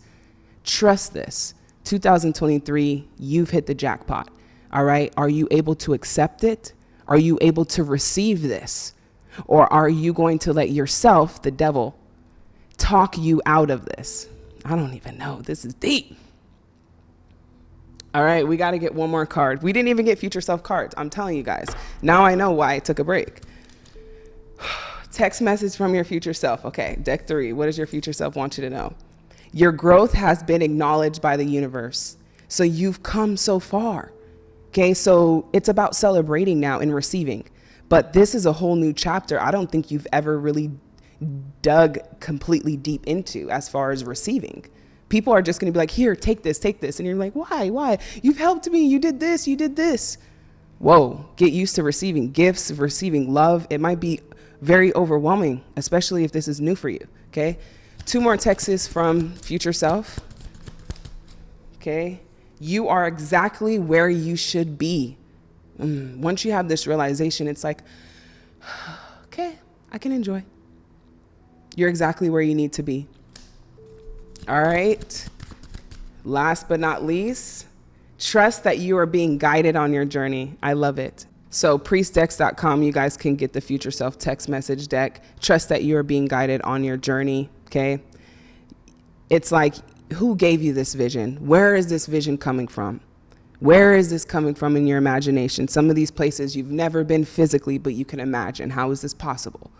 Trust this. 2023, you've hit the jackpot. All right? Are you able to accept it? Are you able to receive this? Or are you going to let yourself, the devil, talk you out of this? I don't even know. This is deep. All right, we got to get one more card. We didn't even get future self cards. I'm telling you guys. Now I know why I took a break. <sighs> Text message from your future self. Okay, deck three. What does your future self want you to know? Your growth has been acknowledged by the universe. So you've come so far. Okay, so it's about celebrating now and receiving. But this is a whole new chapter I don't think you've ever really dug completely deep into as far as receiving people are just going to be like, here, take this, take this. And you're like, why, why? You've helped me. You did this, you did this. Whoa, get used to receiving gifts, receiving love. It might be very overwhelming, especially if this is new for you, okay? Two more texts from future self, okay? You are exactly where you should be. Mm, once you have this realization, it's like, <sighs> okay, I can enjoy. You're exactly where you need to be. All right. Last but not least, trust that you are being guided on your journey. I love it. So priestdecks.com, you guys can get the future self text message deck. Trust that you are being guided on your journey, okay? It's like, who gave you this vision? Where is this vision coming from? Where is this coming from in your imagination? Some of these places you've never been physically, but you can imagine. How is this possible?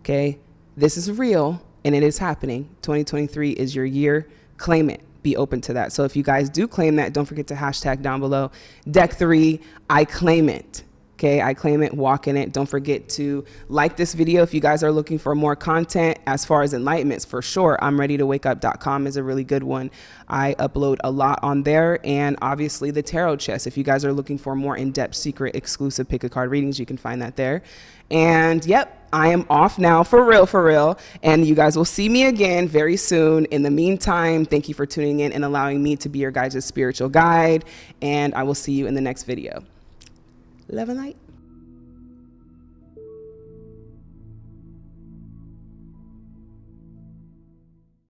Okay? This is real and it is happening. 2023 is your year. Claim it. Be open to that. So if you guys do claim that, don't forget to hashtag down below. Deck three, I claim it. Okay, I claim it, walk in it. Don't forget to like this video if you guys are looking for more content as far as enlightenments for sure. I'm ready to wake up.com is a really good one. I upload a lot on there and obviously the tarot chest. If you guys are looking for more in-depth secret exclusive pick a card readings, you can find that there. And yep, I am off now for real, for real. And you guys will see me again very soon. In the meantime, thank you for tuning in and allowing me to be your guys' spiritual guide. And I will see you in the next video. Light.